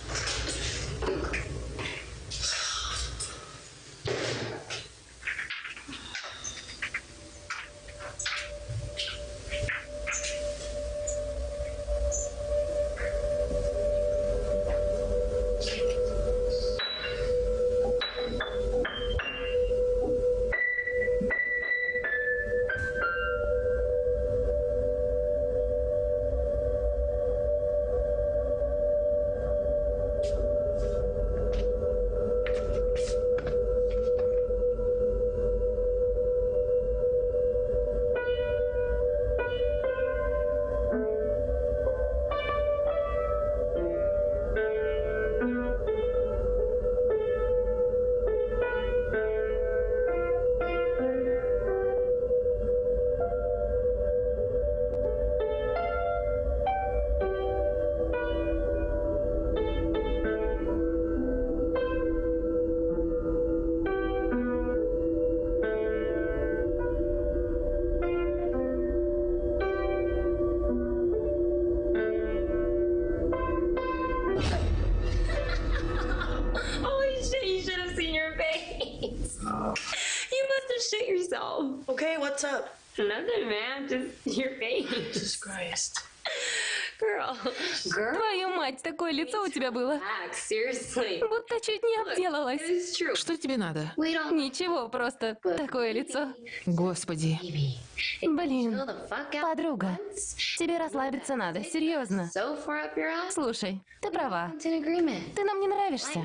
Nothing, man. Just your face. Jesus Christ. Girl. Girl, you мать, такое лицо у тебя было. Будто чуть не обделалась. Что тебе надо? Ничего, просто такое лицо. Господи. Блин, подруга, тебе расслабиться надо, серьезно. Слушай, ты права. Ты нам не нравишься.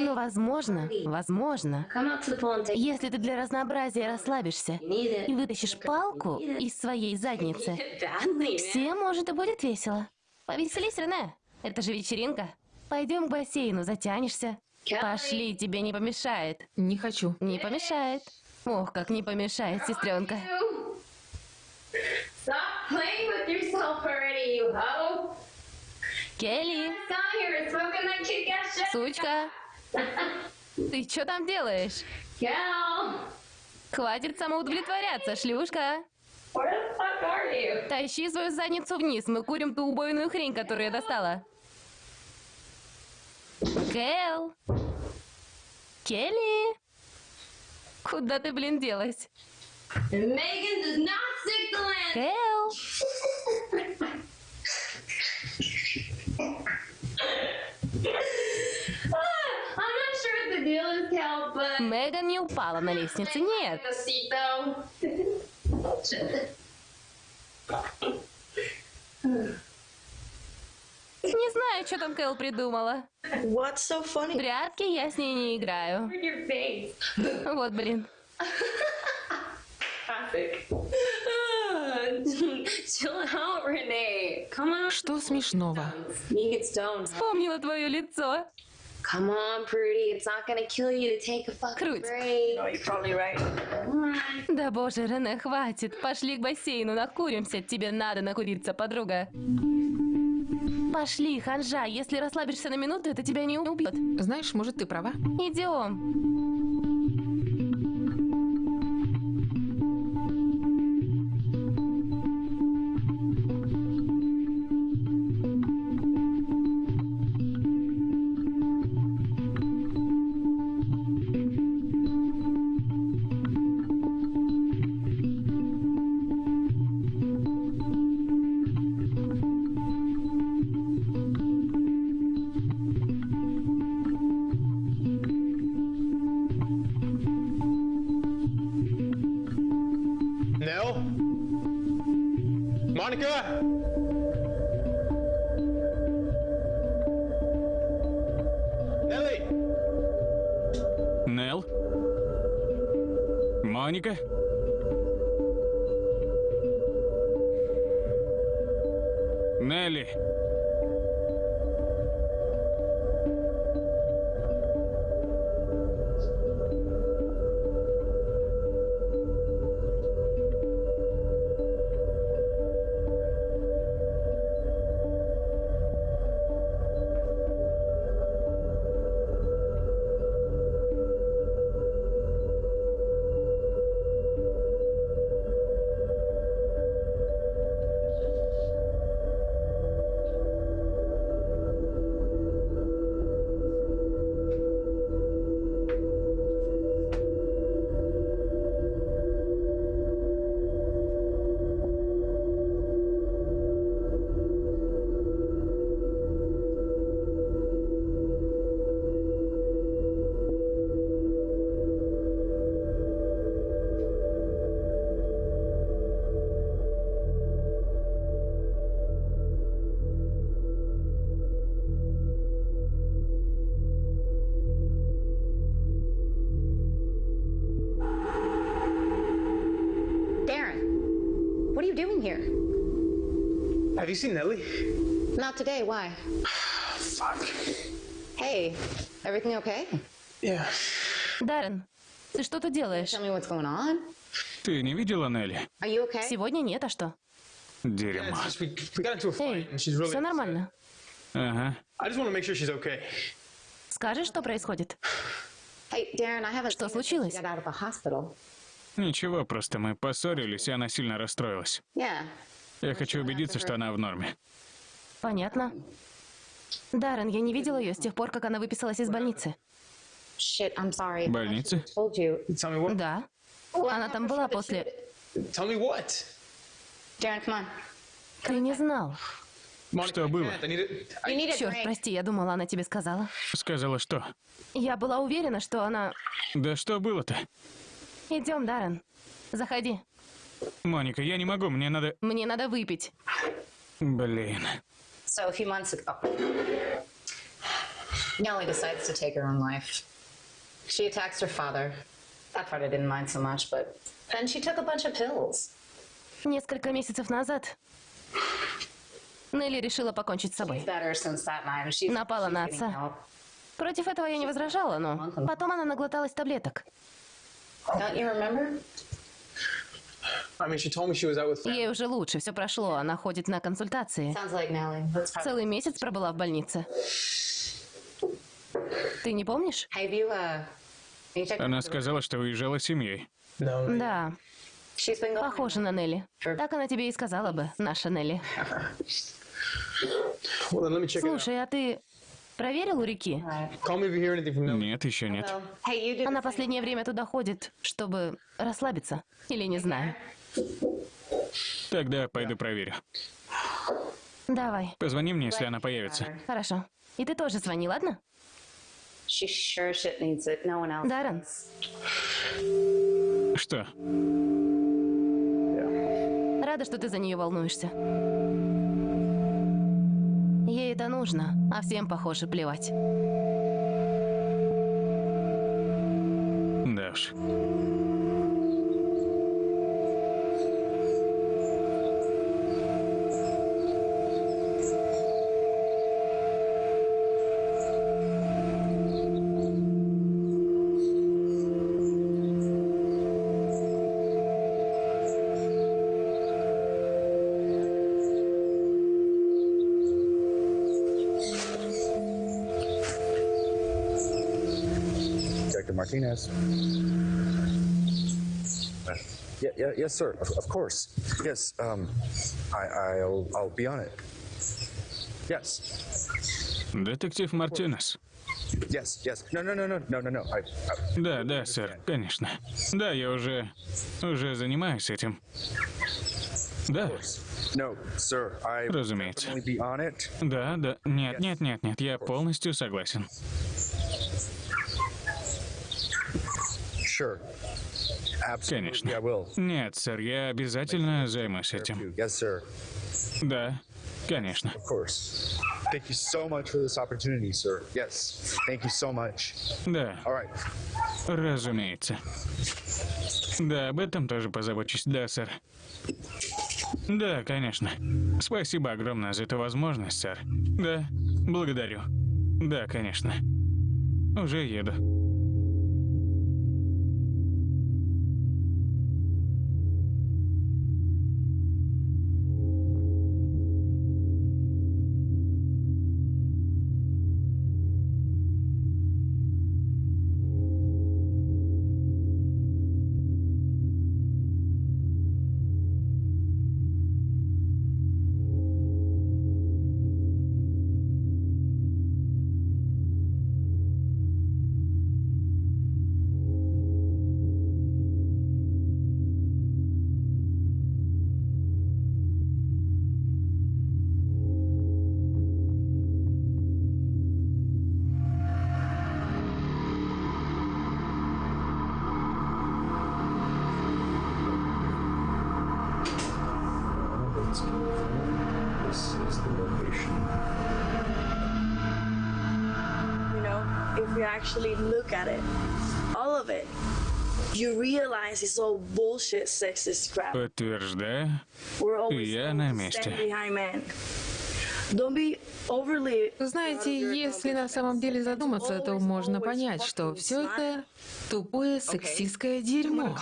Но возможно, возможно, take если ты для разнообразия расслабишься и вытащишь палку из своей задницы, всем может и будет весело. Повеселись, Рене. Это же вечеринка. Пойдем к бассейну, затянешься. Пошли, тебе не помешает. Не хочу. Не помешает. Ох, как не помешает, сестренка. Келли, сучка, ты что там делаешь? Хватит самоудовлетворяться, шлюшка. Тащи свою задницу вниз, мы курим ту убойную хрень, которую я достала. Кэл! Келли! Куда ты, блин, делась? Кэл! Ah, Меган не упала на лестнице, нет. Не знаю, что там Кэл придумала. What's so funny? Прятки я с ней не играю. Your face. Вот, блин. Classic. Ah, Chill out, Renee. Come on. Что смешного? Вспомнила твое лицо. Come on, Prudy. It's not gonna kill you to take a fucking Круть. break. Oh, you're probably right. Да боже, Рене, хватит. Пошли к бассейну, накуримся. Тебе надо накуриться, подруга. Пошли, ханжа. Если расслабишься на минуту, это тебя не убьет. Знаешь, может, ты права. Идем. Have you seen Nelly? Not today, why? Fuck. Hey, everything okay? Yeah. Даррен, ты что тут делаешь? Tell me what's going on. Ты не видела Нелли? Are you okay? Сегодня нет, а что? Дерьмо. It's just we, we got into a fight and she's really Все нормально. Ага. I just want to make sure she's okay. Скажешь, что происходит? Hey, Darren, I haven't Что случилось? she got out of the hospital. Ничего, просто мы поссорились, и она сильно расстроилась. Yeah. Я хочу убедиться, что она в норме. Понятно. Даррен, я не видела ее с тех пор, как она выписалась из больницы. What? Да. Она там была после... Ты не знал. Что было? Черт, прости, я думала, она тебе сказала. Сказала что? Я была уверена, что она... Да что было-то? Идем, Даррен. Заходи. Моника, я не могу, мне надо... Мне надо выпить. Блин. So a few months ago, Nellie decides to take her own life. She attacks her father. That part I didn't mind so much, but then she took a bunch of pills. Несколько месяцев назад Нелли решила покончить с собой. Напала на отца. Против этого я не возражала, но потом она наглоталась таблеток. Ей уже лучше, все прошло, она ходит на консультации. Sounds like Nellie. That's probably. Целый месяц пробыла в больнице. Ты не помнишь? Have you, uh, Она сказала, что уезжала с семьей. No. Да, похожа на Нелли. Так она тебе и сказала бы, наша Нелли. Слушай, а ты проверил у реки? Нет, еще нет. Она последнее время туда ходит, чтобы расслабиться. Или не знаю. Тогда пойду проверю. Давай, Позвони мне, если она появится. хорошо. И ты тоже звони, ладно? Даррен, Что? рада, что ты за нее волнуешься. Ей это нужно, а всем, похоже, плевать. Да Martinez. Uh, yeah, yeah, yes, sir. Of, of course. Yes. Um, I, I'll, I'll be on it. Yes. Детектив Мартинес. Yes. Yes. No, no, no, no, no, no, no. I, I, Да, да, сэр, конечно. Да, я уже... уже занимаюсь этим. Да, no, sir. I разумеется. Да, да. Нет, нет, нет, нет, я полностью согласен. Sure. Absolutely, Конечно. Нет, сэр, я обязательно займусь этим. Да, конечно. Of course. Thank you so much for this opportunity, sir. Yes. Thank you so much. Да, All right. разумеется. Да, об этом тоже позабочусь. Да, сэр. Да, конечно. Спасибо огромное за эту возможность, сэр. Да, благодарю. Да, конечно. Уже еду. Подтверждаю. Я на месте. Знаете, если на самом деле задуматься, то можно понять, что все это тупое сексистское дерьмо.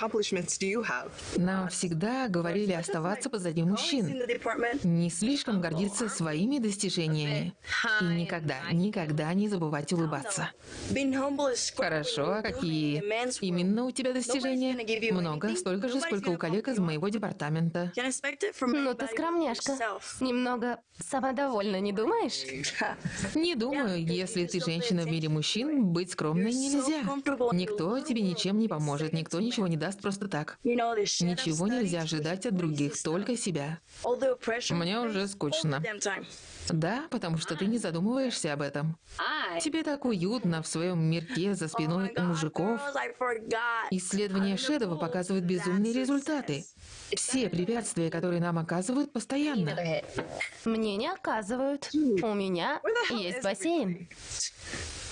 Нам всегда говорили оставаться позади мужчин, не слишком гордиться своими достижениями и никогда, никогда не забывать улыбаться. Хорошо, а какие именно у тебя достижения? Много, столько же, сколько у коллег из моего департамента. From Ну ты скромняшка. Немного самодовольна. Довольна, не думаешь? Не думаю, если ты женщина в мире мужчин, быть скромной нельзя. Никто тебе ничем не поможет, никто ничего не даст просто так. Ничего нельзя ожидать от других, только себя. Мне уже скучно. Да, потому что ты не задумываешься об этом. Тебе так уютно в своем мирке за спиной у мужиков. Исследования Шедова показывают безумные результаты. Все препятствия, которые нам оказывают, постоянно. Мне не оказывают. У меня есть бассейн.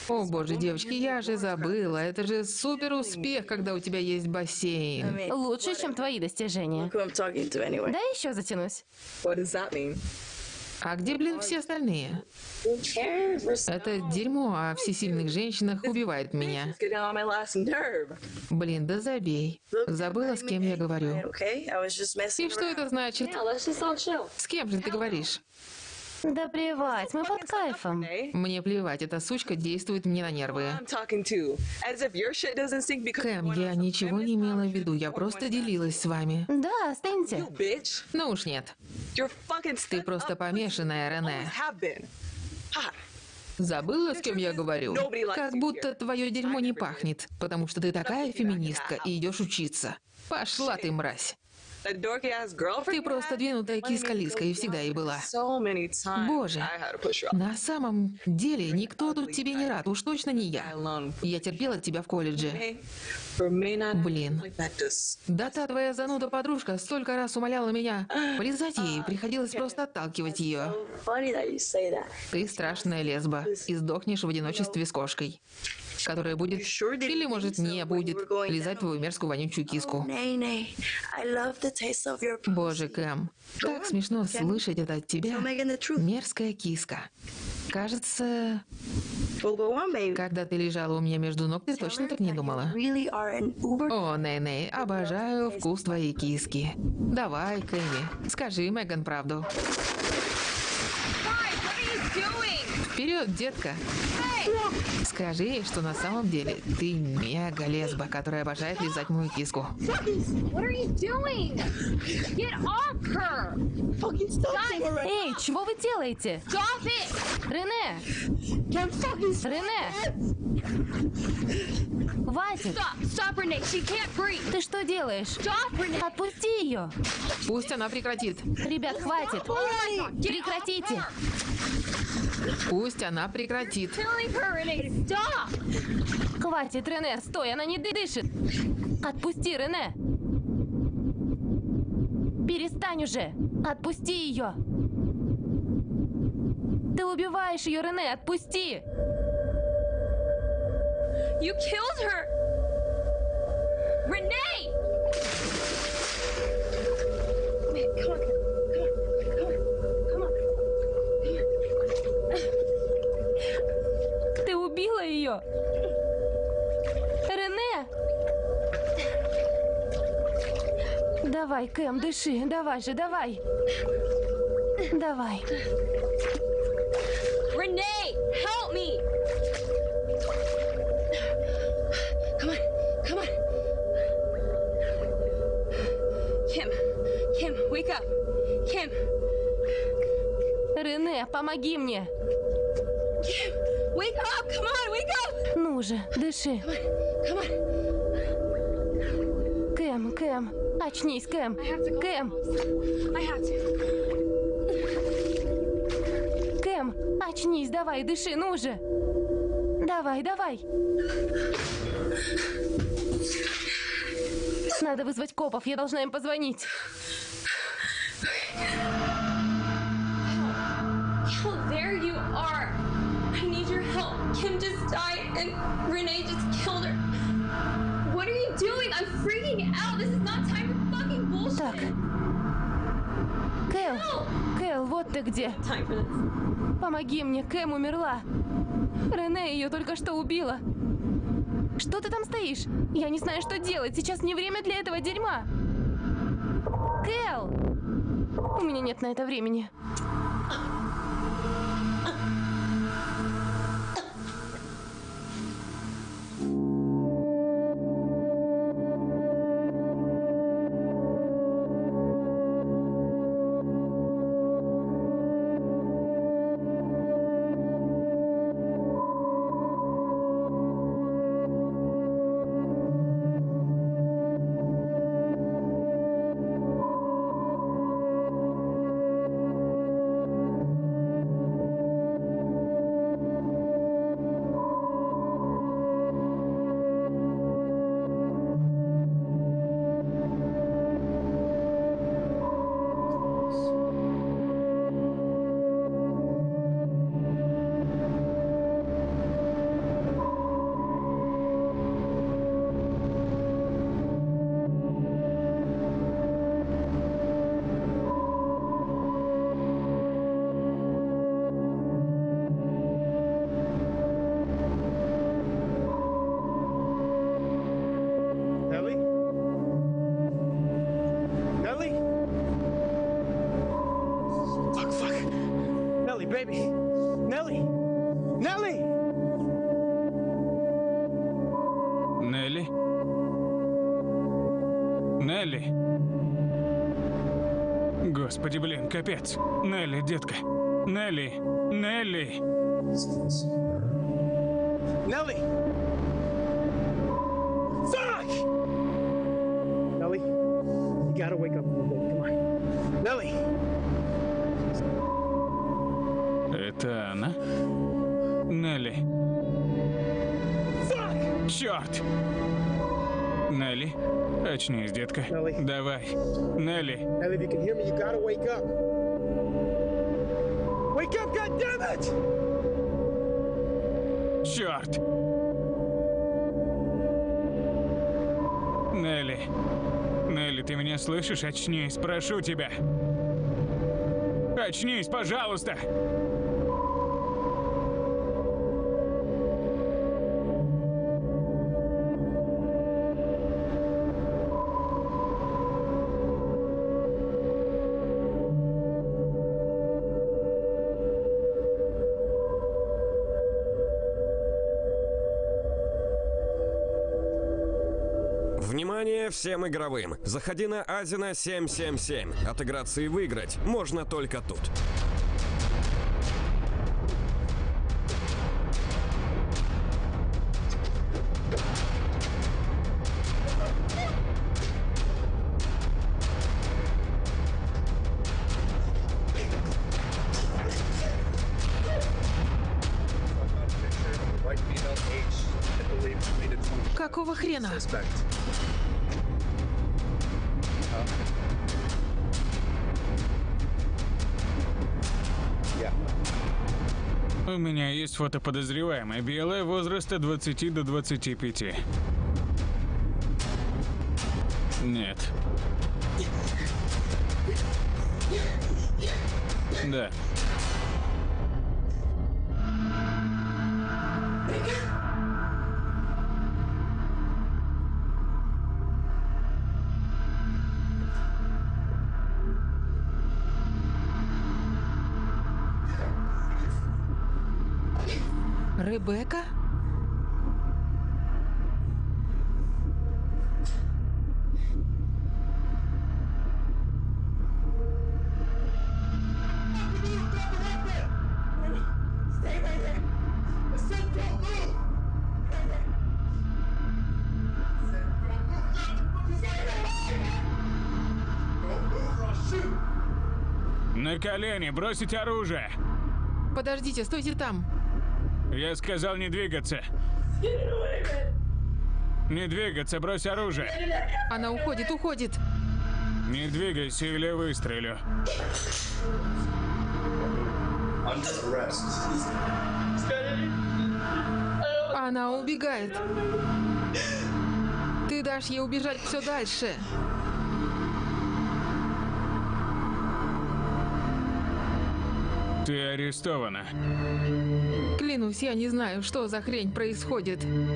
О боже, девочки, я же забыла. Это же супер успех, когда у тебя есть бассейн. Лучше, чем твои достижения. Да еще затянусь. А где, блин, все остальные? Это дерьмо о всесильных женщинах убивает меня. Блин, да забей. Забыла, с кем я говорю. И что это значит? С кем же ты говоришь? Да плевать, мы под кайфом. Мне плевать, эта сучка действует мне на нервы. Кэм, я ничего не имела в виду, я просто делилась с вами. Да, останься. Ну уж нет. Ты просто помешанная, Рене. Забыла, с кем я говорю? Как будто твое дерьмо не пахнет, потому что ты такая феминистка и идешь учиться. Пошла ты, мразь. Ты просто двинутая киска-лиска и всегда и была. Боже, на самом деле никто тут тебе не рад, уж точно не я. Я терпела тебя в колледже. Блин. Да та твоя зануда-подружка столько раз умоляла меня полезать ей, приходилось просто отталкивать ее. Ты страшная лесба и сдохнешь в одиночестве с кошкой которая будет, или, может, не будет, лизать твою мерзкую вонючую киску. Боже, Кэм, так смешно слышать это от тебя. Мерзкая киска. Кажется, когда ты лежала у меня между ног, ты точно так не думала. О, Ней-Ней, обожаю вкус твоей киски. Давай, Кэми, скажи Меган правду. Вперед, детка! Скажи ей, что на самом деле ты мега лесба, которая обожает лизать мою киску. Эй, чего вы делаете? Рене! Рене! Хватит! Ты что делаешь? Отпусти ее! Пусть она прекратит. Ребят, хватит! Прекратите! Пусть она прекратит. Хватит, Рене, стой, она не дышит. Отпусти, Рене. Перестань уже. Отпусти ее. Ты убиваешь ее, Рене, отпусти. You killed her! Renee! Давай, Кэм, дыши. Давай же, давай. Давай. Renee, help me! Come on, come on. Kim, Kim, wake up. Kim. Рене, помоги мне. Kim, wake up! Come on, wake up! Ну же, дыши. Come on. Кэм, Кэм, очнись, Кэм. Кэм. Кэм, очнись, давай, дыши, ну же. Давай, давай. Надо вызвать копов, я должна им позвонить. There you are. I need your help. Kim just died and Renee just ты где. Помоги мне, Кэм умерла. Рене ее только что убила. Что ты там стоишь? Я не знаю, что делать. Сейчас не время для этого дерьма. Кэл! У меня нет на это времени. Нелли. Господи, блин, капец. Нелли, детка. Нелли. Нелли. Nelly! Fuck! Nelly, you gotta wake up a little bit. Come on. Nelly! Это она? Нелли. Черт! Up. Wake up, goddammit! Черт! Нелли. Нелли, ты меня слышишь? Очнись, прошу тебя. Очнись, пожалуйста! Всем игровым! Заходи на Азина 777. Отыграться и выиграть можно только тут. Какого хрена? Есть фото подозреваемой. Белая, возраста 20 до 25. Нет. Да. Ребекка? На колени, бросить оружие! Подождите, стойте там. Я сказал не двигаться. Не двигаться, брось оружие. Она уходит, уходит. Не двигайся или выстрелю. Она убегает. Ты дашь ей убежать все дальше. Ты арестована. Клянусь, я не знаю, что за хрень происходит. In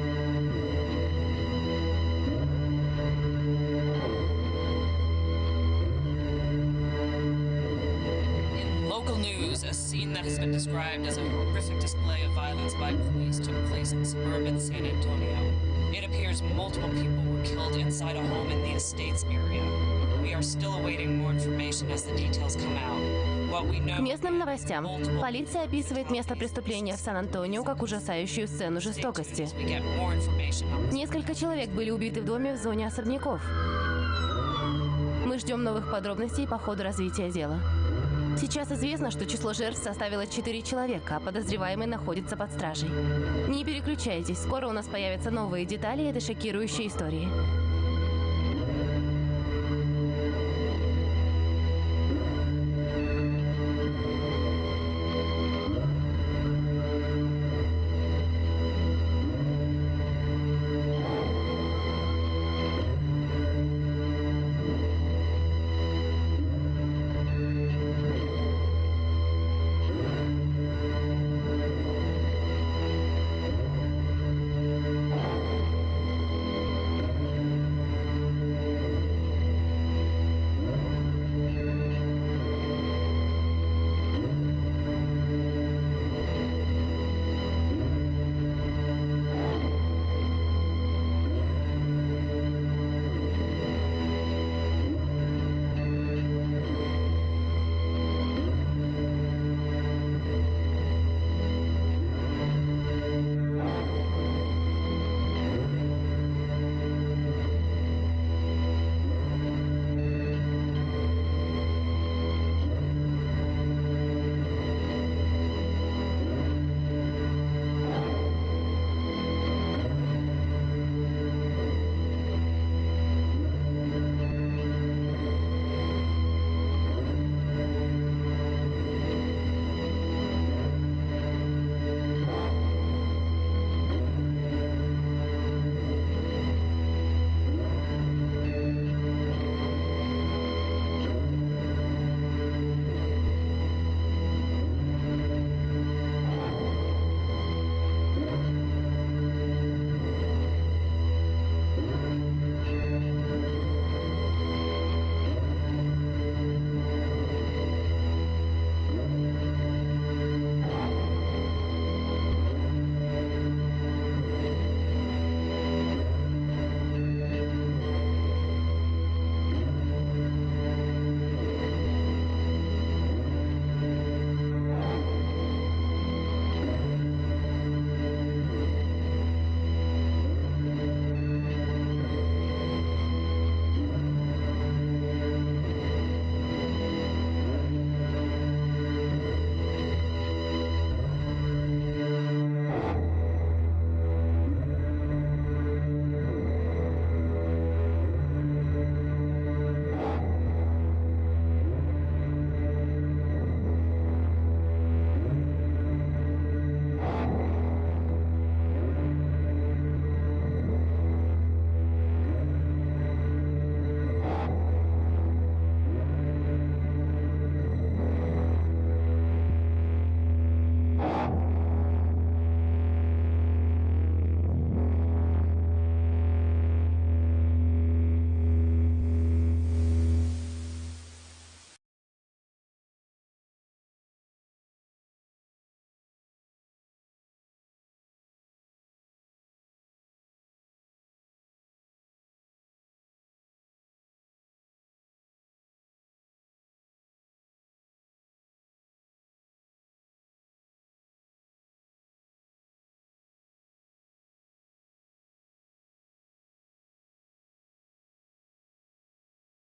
local news, a scene that has been described as a horrific display of violence by police took place in suburban San Antonio. It appears multiple people were killed inside a home in the estates area. We are still awaiting more information as the details come out. К местным новостям. Полиция описывает место преступления в Сан-Антонио как ужасающую сцену жестокости. Несколько человек были убиты в доме в зоне особняков. Мы ждем новых подробностей по ходу развития дела. Сейчас известно, что число жертв составило 4 человека, а подозреваемый находится под стражей. Не переключайтесь, скоро у нас появятся новые детали этой шокирующей истории.